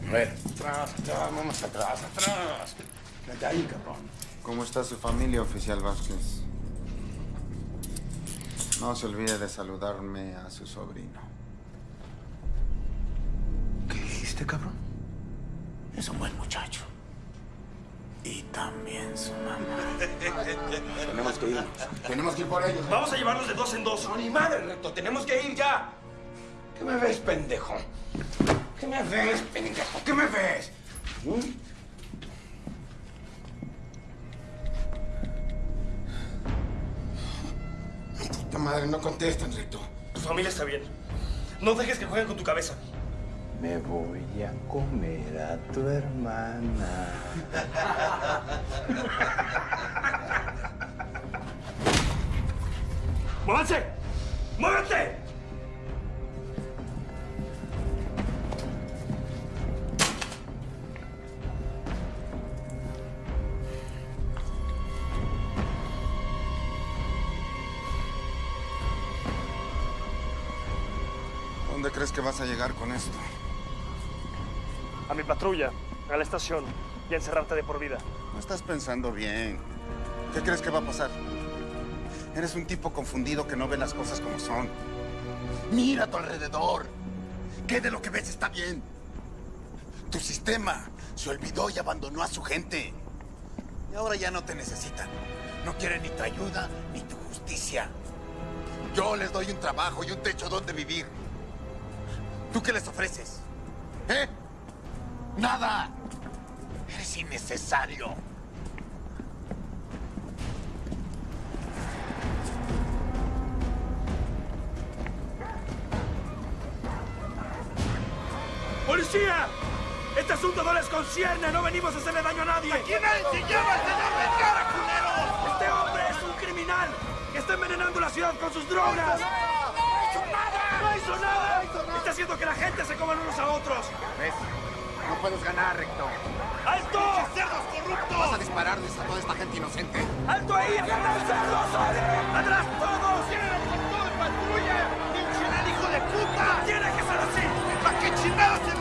A ver, atrás, atrás, vamos atrás, atrás. Vete ahí, cabrón. ¿Cómo está su familia, oficial Vázquez? No se olvide de saludarme a su sobrino. ¿Qué dijiste, cabrón? Es un buen muchacho. Y también su mamá. Tenemos que irnos. Tenemos que ir por ellos. Vamos a llevarlos de dos en dos. No, ni madre, recto. Tenemos que ir ya. ¿Qué me ves, pendejo? ¿Qué me ves, pendejo? ¿Qué me ves? ¿Mm? Puta madre, no contestan, recto. Tu familia está bien. No dejes que jueguen con tu cabeza. Me voy a comer a tu hermana. ¡Muévanse! ¡Muévete! ¿Dónde crees que vas a llegar con esto? A mi patrulla, a la estación y a encerrarte de por vida. No estás pensando bien. ¿Qué crees que va a pasar? Eres un tipo confundido que no ve las cosas como son. Mira a tu alrededor. ¿Qué de lo que ves está bien? Tu sistema se olvidó y abandonó a su gente. Y ahora ya no te necesitan. No quieren ni tu ayuda ni tu justicia. Yo les doy un trabajo y un techo donde vivir. ¿Tú qué les ofreces? ¿Eh? Nada. Eres innecesario. ¡Policía! Este asunto no les concierne, no venimos a hacerle daño a nadie. Aquí nadie se llama señor Vergara, culeros. Este hombre es un criminal que está envenenando la ciudad con sus drogas. ¡No hizo nada! ¡No hizo nada! Está haciendo que la gente se coman unos a otros. ¿Ves? No puedes ganar, Recto. ¡Alto! cerdos corruptos! Vas a dispararles a toda esta gente inocente. ¡Alto ahí! ¡Atrás, cerdos! ¡Atrás todos! ¡Tienen todo en patrulla! ¡Pinche hijo de puta! ¡Tiene que ser así! ¿Para qué chingados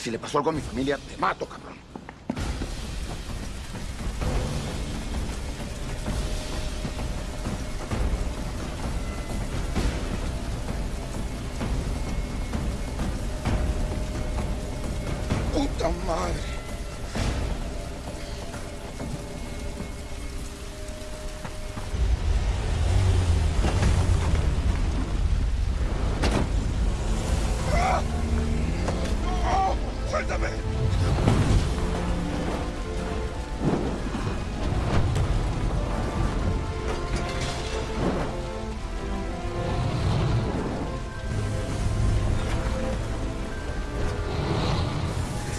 Si le pasó algo a mi familia, te mato, ¡Suéltame!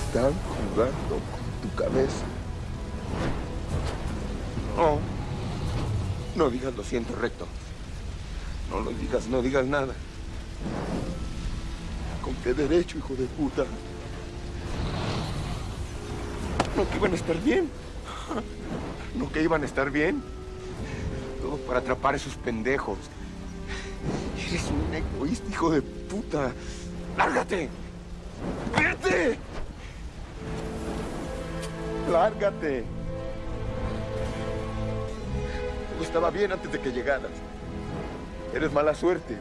Están jugando con tu cabeza. No. No digas lo siento, recto. No lo digas, no digas nada. ¿Con qué derecho, hijo de puta? No que iban a estar bien. No que iban a estar bien. Todo para atrapar a esos pendejos. Eres un egoísta, hijo de puta. ¡Lárgate! ¡Vete! ¡Lárgate! Todo estaba bien antes de que llegaras. Eres mala suerte.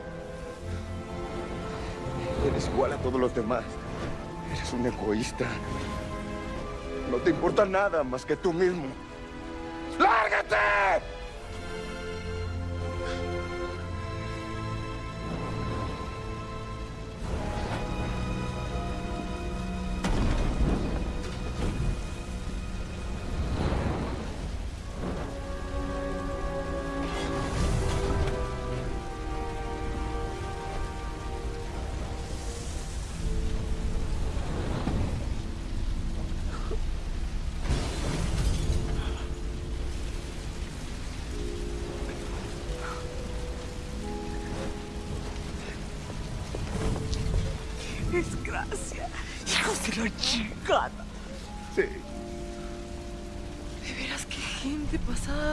Eres igual a todos los demás. Eres un egoísta. No te importa nada más que tú mismo. ¡Lárgate!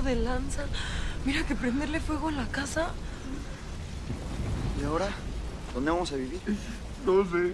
De lanza. Mira que prenderle fuego a la casa. ¿Y ahora? ¿Dónde vamos a vivir? No sé.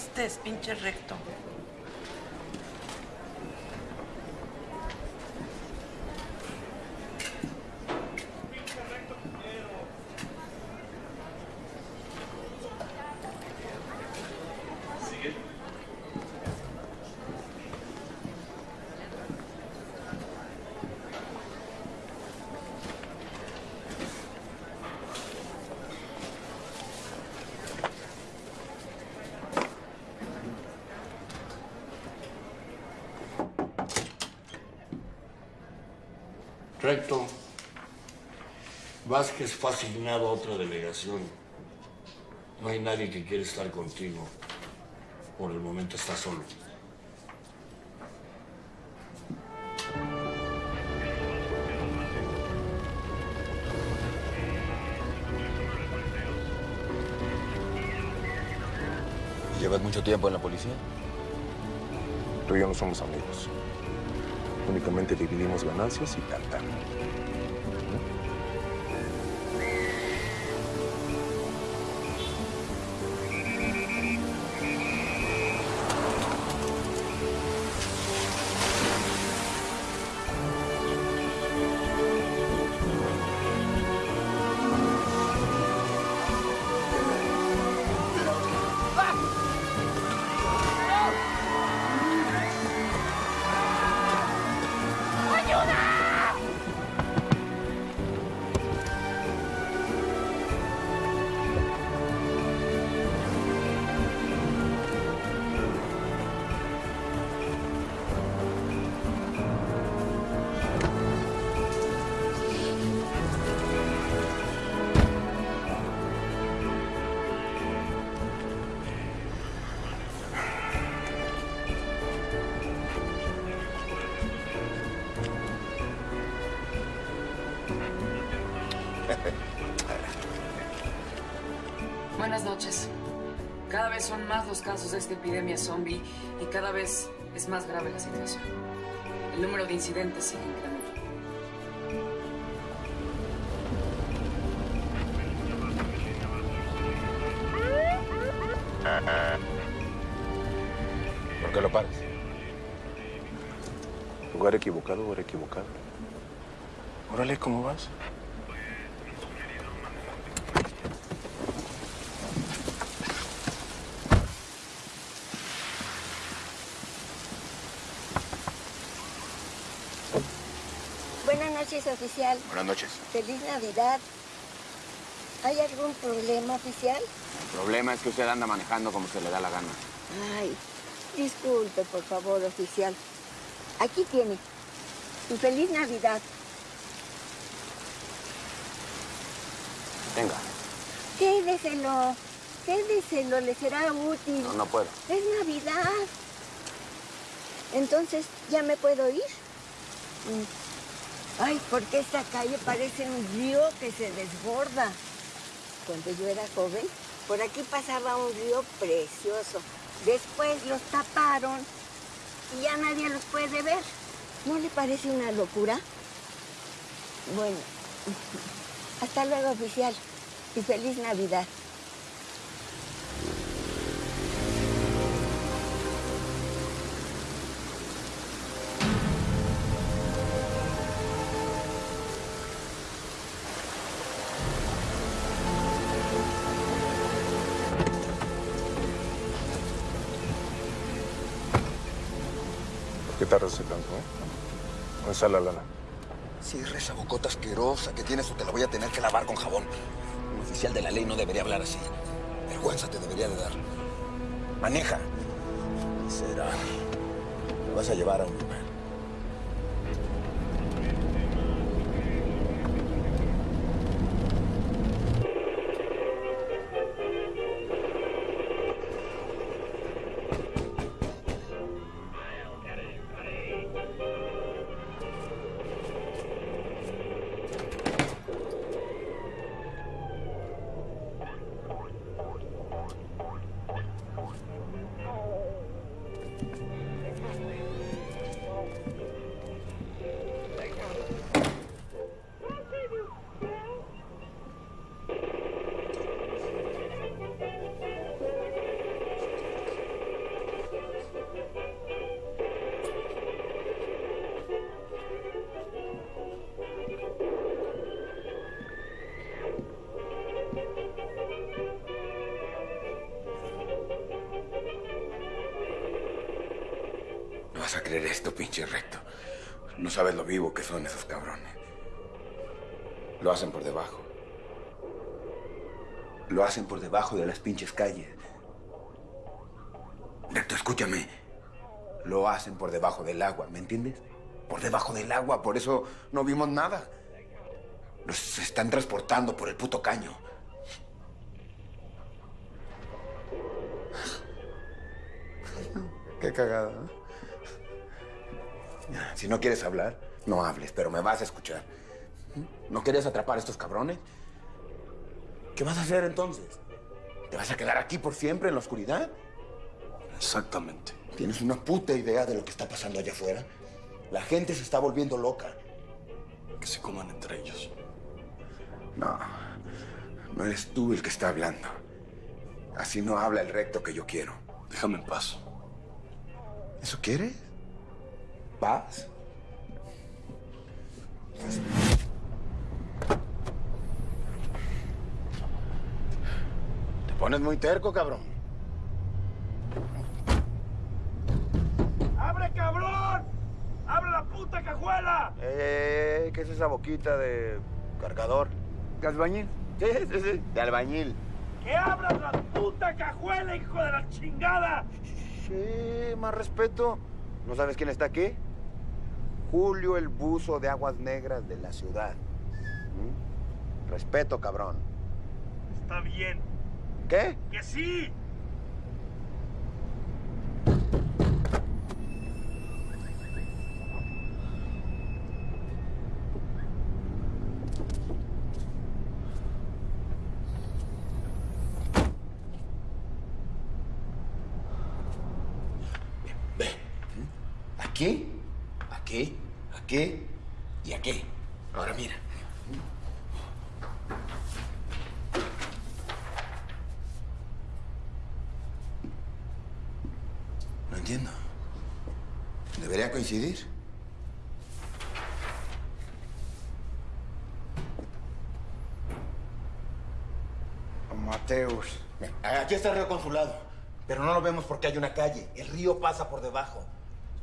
¿Qué le hiciste, pinche? Recto. Vázquez fue asignado a otra delegación. No hay nadie que quiera estar contigo. Por el momento está solo. ¿Llevas mucho tiempo en la policía? Tú y yo no somos amigos. Únicamente dividimos ganancias y tal, casos de esta epidemia zombie y cada vez es más grave la situación. El número de incidentes sigue incrementando. ¿Por qué lo paras? Lugar equivocado, hora equivocado. Órale, ¿cómo vas? noches, oficial. Buenas noches. Feliz Navidad. ¿Hay algún problema, oficial? El problema es que usted anda manejando como se le da la gana. Ay, disculpe, por favor, oficial. Aquí tiene. Y feliz Navidad. Venga. Quédeselo. Quédeselo, le será útil. No, no puedo. Es Navidad. Entonces, ¿ya me puedo ir? Mm. Ay, porque esta calle parece un río que se desborda. Cuando yo era joven, por aquí pasaba un río precioso. Después los taparon y ya nadie los puede ver. ¿No le parece una locura? Bueno, hasta luego, oficial. Y feliz Navidad. Qué tardas tanto, eh? ¿Dónde está la lana? Esa bocota asquerosa que tienes o te la voy a tener que lavar con jabón. Un oficial de la ley no debería hablar así. Vergüenza te debería de dar. Maneja. Será. Vas a llevar a un pinches calles. Recto, escúchame. Lo hacen por debajo del agua, ¿me entiendes? Por debajo del agua, por eso no vimos nada. Los están transportando por el puto caño. Qué cagada, ¿no? Si no quieres hablar, no hables, pero me vas a escuchar. ¿No querías atrapar a estos cabrones? ¿Qué vas a hacer entonces? ¿Te vas a quedar aquí por siempre en la oscuridad? Exactamente. ¿Tienes una puta idea de lo que está pasando allá afuera? La gente se está volviendo loca. Que se coman entre ellos. No, no eres tú el que está hablando. Así no habla el recto que yo quiero. Déjame en paz. ¿Eso quieres? ¿Paz? Te pones muy terco, cabrón. ¡Abre, cabrón! ¡Abre la puta cajuela! Eh, ¿qué es esa boquita de cargador? ¿De albañil? Sí, sí, sí, de albañil. ¡Que abras la puta cajuela, hijo de la chingada! Sí, más respeto. ¿No sabes quién está aquí? Julio el buzo de aguas negras de la ciudad. ¿Mm? Respeto, cabrón. Está bien. ¿Qué? ¡Que sí! Aquí, aquí, aquí y aquí. Ahora mira. No entiendo. ¿Debería coincidir? Mateus. Aquí está el río consulado, pero no lo vemos porque hay una calle. El río pasa por debajo.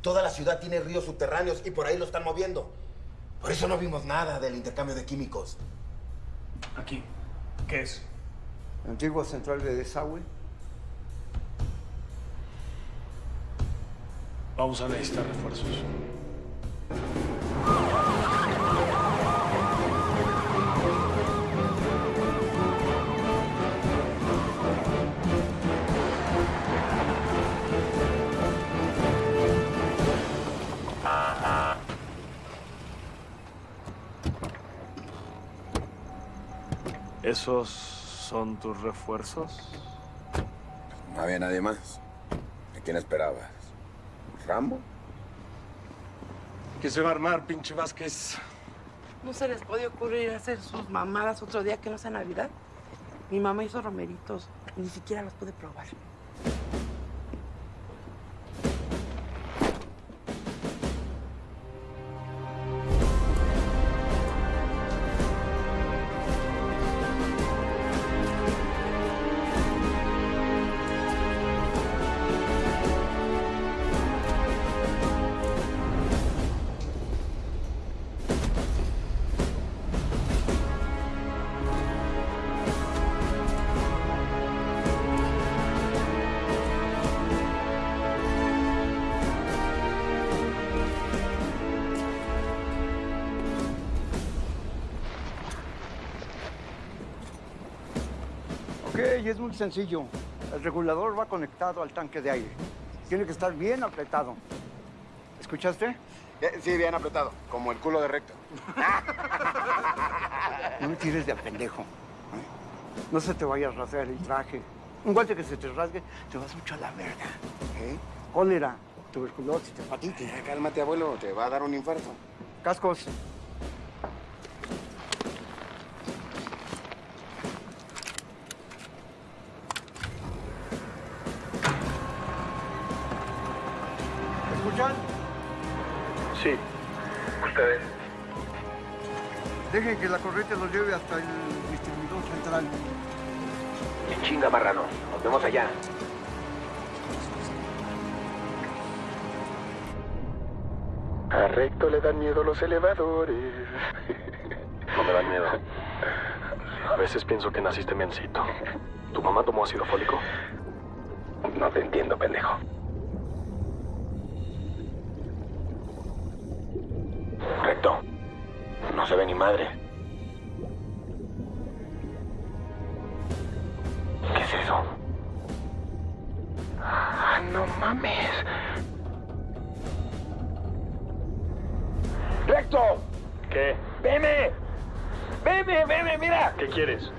Toda la ciudad tiene ríos subterráneos y por ahí lo están moviendo. Por eso no vimos nada del intercambio de químicos. Aquí. ¿Qué es? Antigua central de desagüe. Vamos a necesitar refuerzos. ¿Esos son tus refuerzos? No había nadie más. ¿A quién esperabas? ¿Rambo? ¿Qué se va a armar, pinche Vázquez? ¿No se les puede ocurrir hacer sus mamadas otro día que no sea Navidad? Mi mamá hizo romeritos. Ni siquiera los pude probar. Es muy sencillo. El regulador va conectado al tanque de aire. Tiene que estar bien apretado. ¿Escuchaste? Eh, Sí, bien apretado, como el culo de recto. No me tires de pendejo. ¿eh? No se te vaya a rasgar el traje. Un golpe que se te rasgue, te vas mucho a la verga. ¿eh? Cólera, tuberculosis, hepatitis. Eh, Cálmate, abuelo, te va a dar un infarto. Cascos. Dejen que la corriente los lleve hasta el distribuidor central. En chinga, marrano. Nos vemos allá. A Recto le dan miedo los elevadores. No me dan miedo. A veces pienso que naciste mencito. ¿Tu mamá tomó ácido fólico? No te entiendo, pendejo. Madre. ¿Qué es eso? Ah, no mames. ¡Recto! ¿Qué? ¡Veme! ¡Veme, veme, mira! ¿Qué quieres?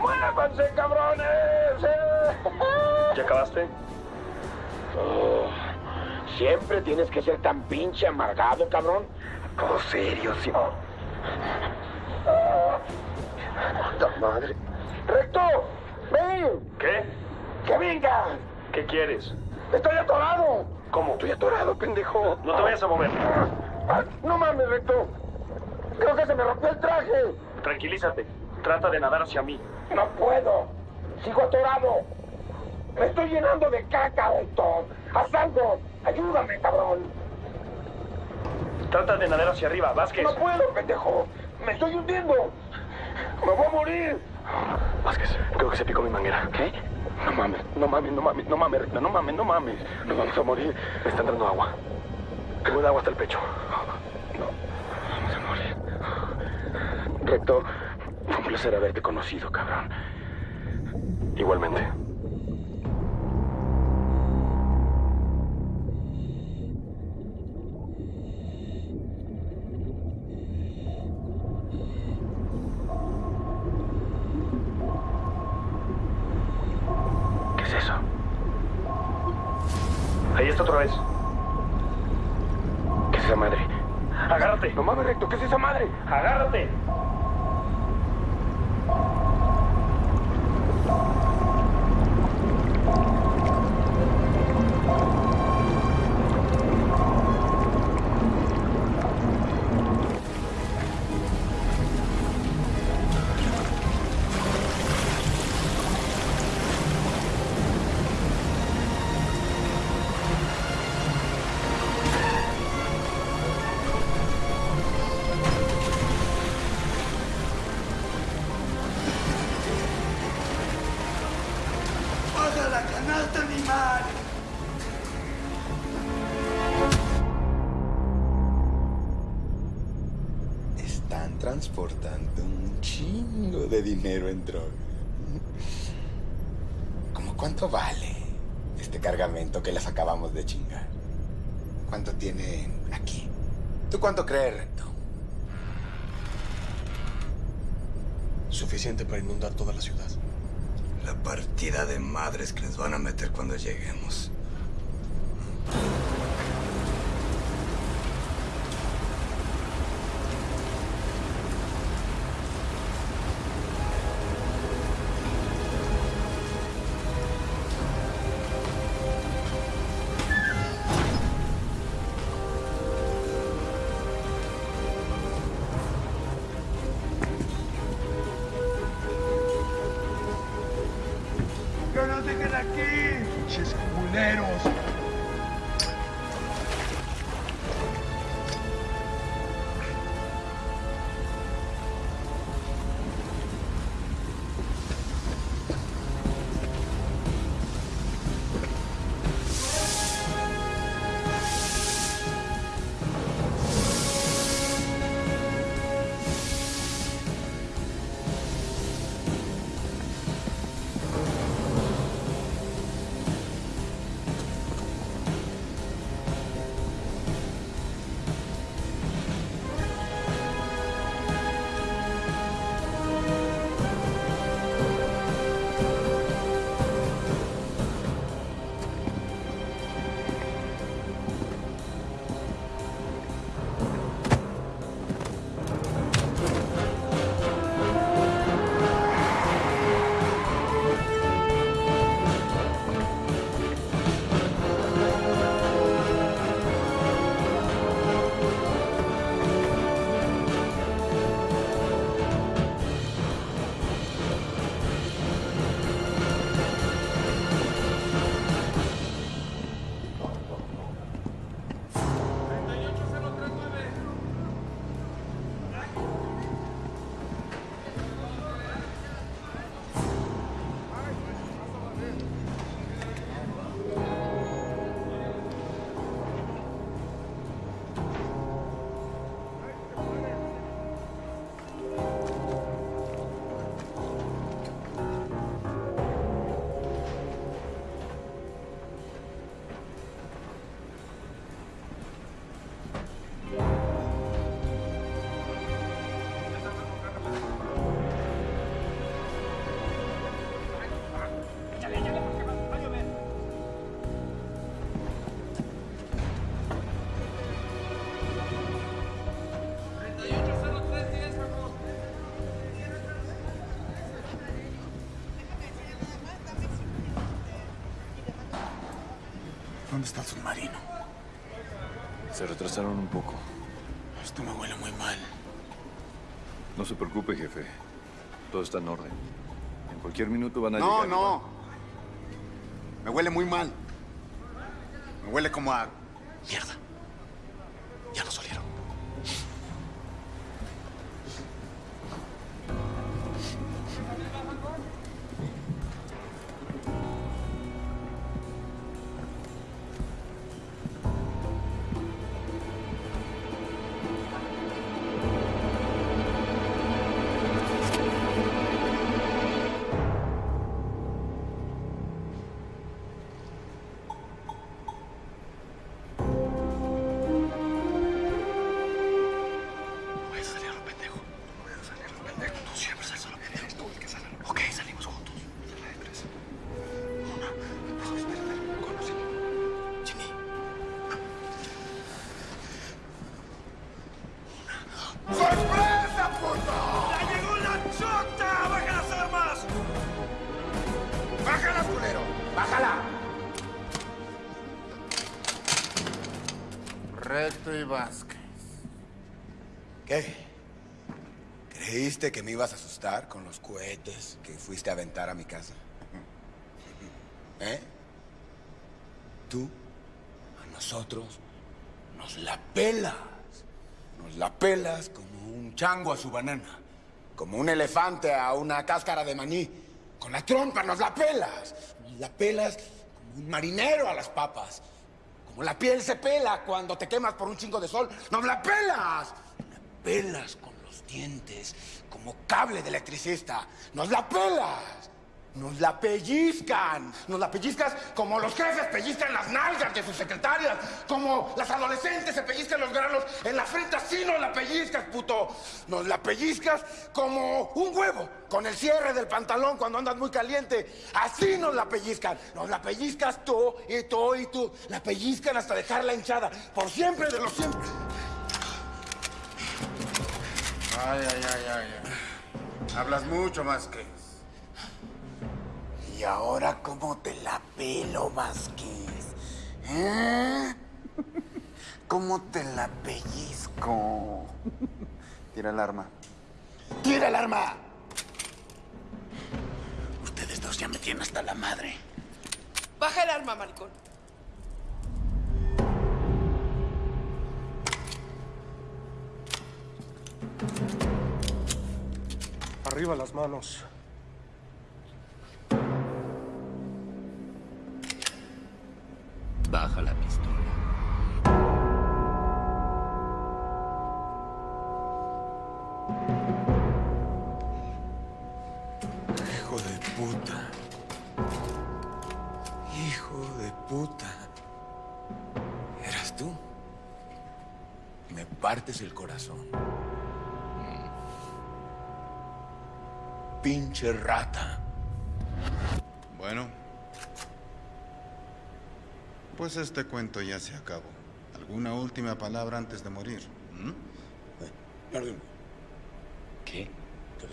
¡Muévanse, cabrones! ¿Ya acabaste? Oh, Siempre tienes que ser tan pinche amargado, cabrón. Todo serio, sí. ¡Puta madre! ¡Recto! ¡Ven! ¿Qué? ¡Que vengas! ¿Qué quieres? ¡Estoy atorado! ¿Cómo? Estoy atorado, pendejo. No te vayas a mover. Ah, No mames, Recto. Creo que se me rompió el traje. Tranquilízate. Trata de nadar hacia mí. No puedo. Sigo atorado. Me estoy llenando de caca, Recto. Haz algo. Ayúdame, cabrón. Trata de nadar hacia arriba, Vázquez. No puedo, pendejo. Me estoy hundiendo. Me voy a morir. Vázquez, creo que se picó mi manguera. ¿Qué? No mames, no mames, no mames, no mames, no mames, no mames. Nos vamos a morir. Me está entrando agua. Tengo el agua hasta el pecho. Vamos a morir. Recto, fue un placer haberte conocido, cabrón. Igualmente. Este cargamento que les acabamos de chingar? ¿Cuánto tienen aquí? ¿Tú cuánto crees, Recto? Suficiente para inundar toda la ciudad. La partida de madres que les van a meter cuando lleguemos. Está el submarino? Se retrasaron un poco. Esto me huele muy mal. No se preocupe, jefe. Todo está en orden. En cualquier minuto van a No, llegar. y no. Me huele muy mal. Recto y Vázquez. ¿Qué? ¿Creíste que me ibas a asustar con los cohetes que fuiste a aventar a mi casa? ¿Eh? Tú, a nosotros, nos la pelas. Nos la pelas como un chango a su banana. Como un elefante a una cáscara de maní. Con la trompa nos la pelas. Nos la pelas como un marinero a las papas. Como la piel se pela cuando te quemas por un chingo de sol. ¡Nos la pelas! La pelas con los dientes como cable de electricista. ¡Nos la pelas! Nos la pellizcan. Nos la pellizcas como los jefes pellizcan las nalgas de sus secretarias. Como las adolescentes se pellizcan los granos en la frente. Así nos la pellizcas, puto. Nos la pellizcas como un huevo. Con el cierre del pantalón cuando andas muy caliente. Así nos la pellizcan. Nos la pellizcas tú y tú y tú. La pellizcan hasta dejarla hinchada. Por siempre de los siempre. Ay, ay, ay, ay. Hablas mucho más que. Y ahora, ¿cómo te la pelo, Vázquez? ¿Eh? ¿Cómo te la pellizco? Tira el arma. ¡Tira el arma! Ustedes dos ya me tienen hasta la madre. Baja el arma, maricón. Arriba las manos. Baja la pistola. Hijo de puta. Hijo de puta. ¿Eras tú? Me partes el corazón. Pinche rata. Bueno. Pues este cuento ya se acabó. ¿Alguna última palabra antes de morir? ¿Mm? Perdón. ¿Qué? ¿Qué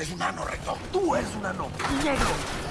Eres un ano, recto. Tú eres un ano. Negro.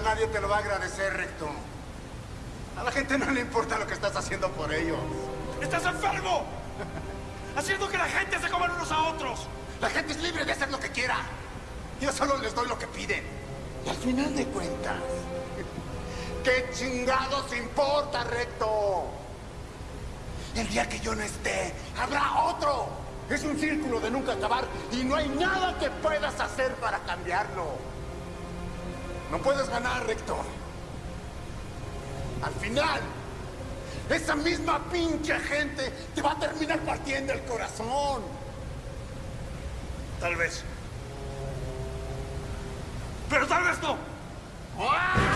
Nadie te lo va a agradecer, Recto. A la gente no le importa lo que estás haciendo por ellos. ¡Estás enfermo! Haciendo que la gente se coman unos a otros. La gente es libre de hacer lo que quiera. Yo solo les doy lo que piden. Y al final de cuentas, ¿qué chingados importa, Recto? El día que yo no esté, habrá otro. Es un círculo de nunca acabar y no hay nada que puedas hacer para cambiarlo. No puedes ganar, Recto. Al final, esa misma pinche gente te va a terminar partiendo el corazón. Tal vez. Pero tal vez no. ¿Vas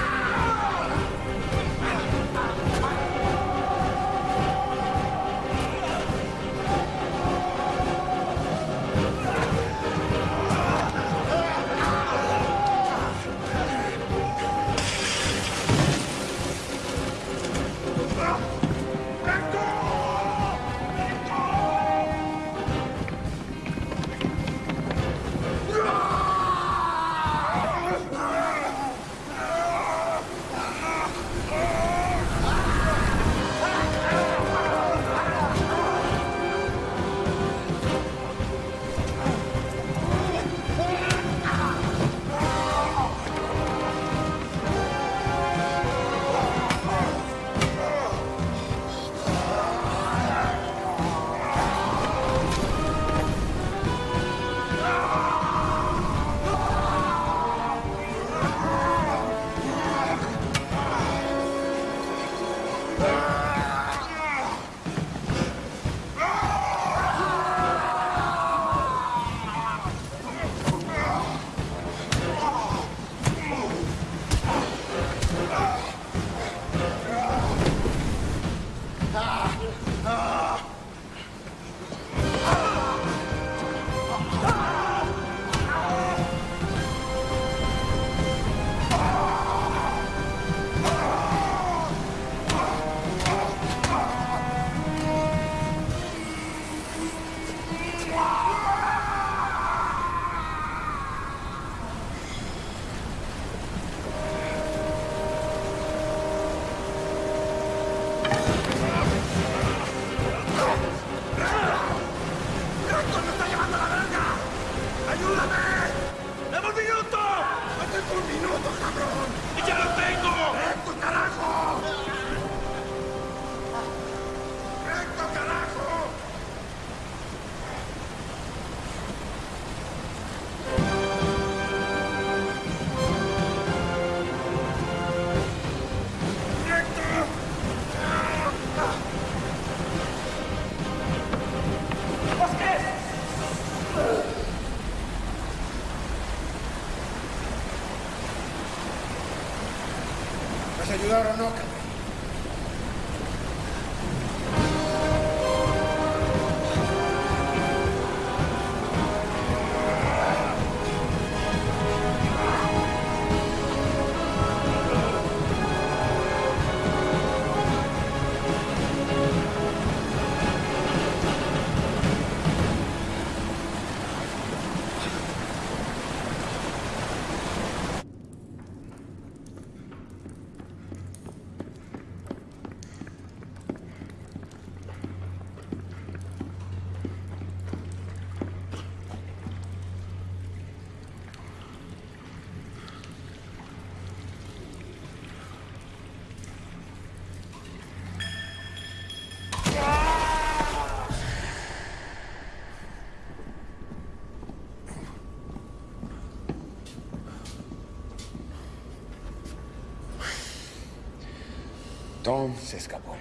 Tom se escapó.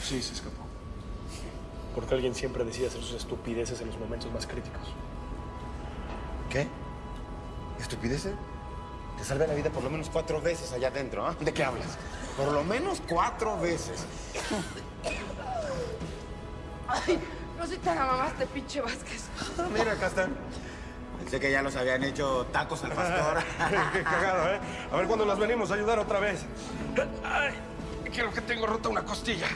Sí, se escapó. Porque alguien siempre decide hacer sus estupideces en los momentos más críticos. ¿Qué? ¿Estupideces? Te salvé la vida por lo menos cuatro veces allá adentro, ¿ah? ¿De qué hablas? Por lo menos cuatro veces. Ay, no soy tan mamaste, pinche Vázquez. Mira, acá están. Pensé que ya los habían hecho tacos al pastor. Qué cagado, ¿eh? A ver cuándo las venimos a ayudar otra vez. Creo que tengo rota una costilla.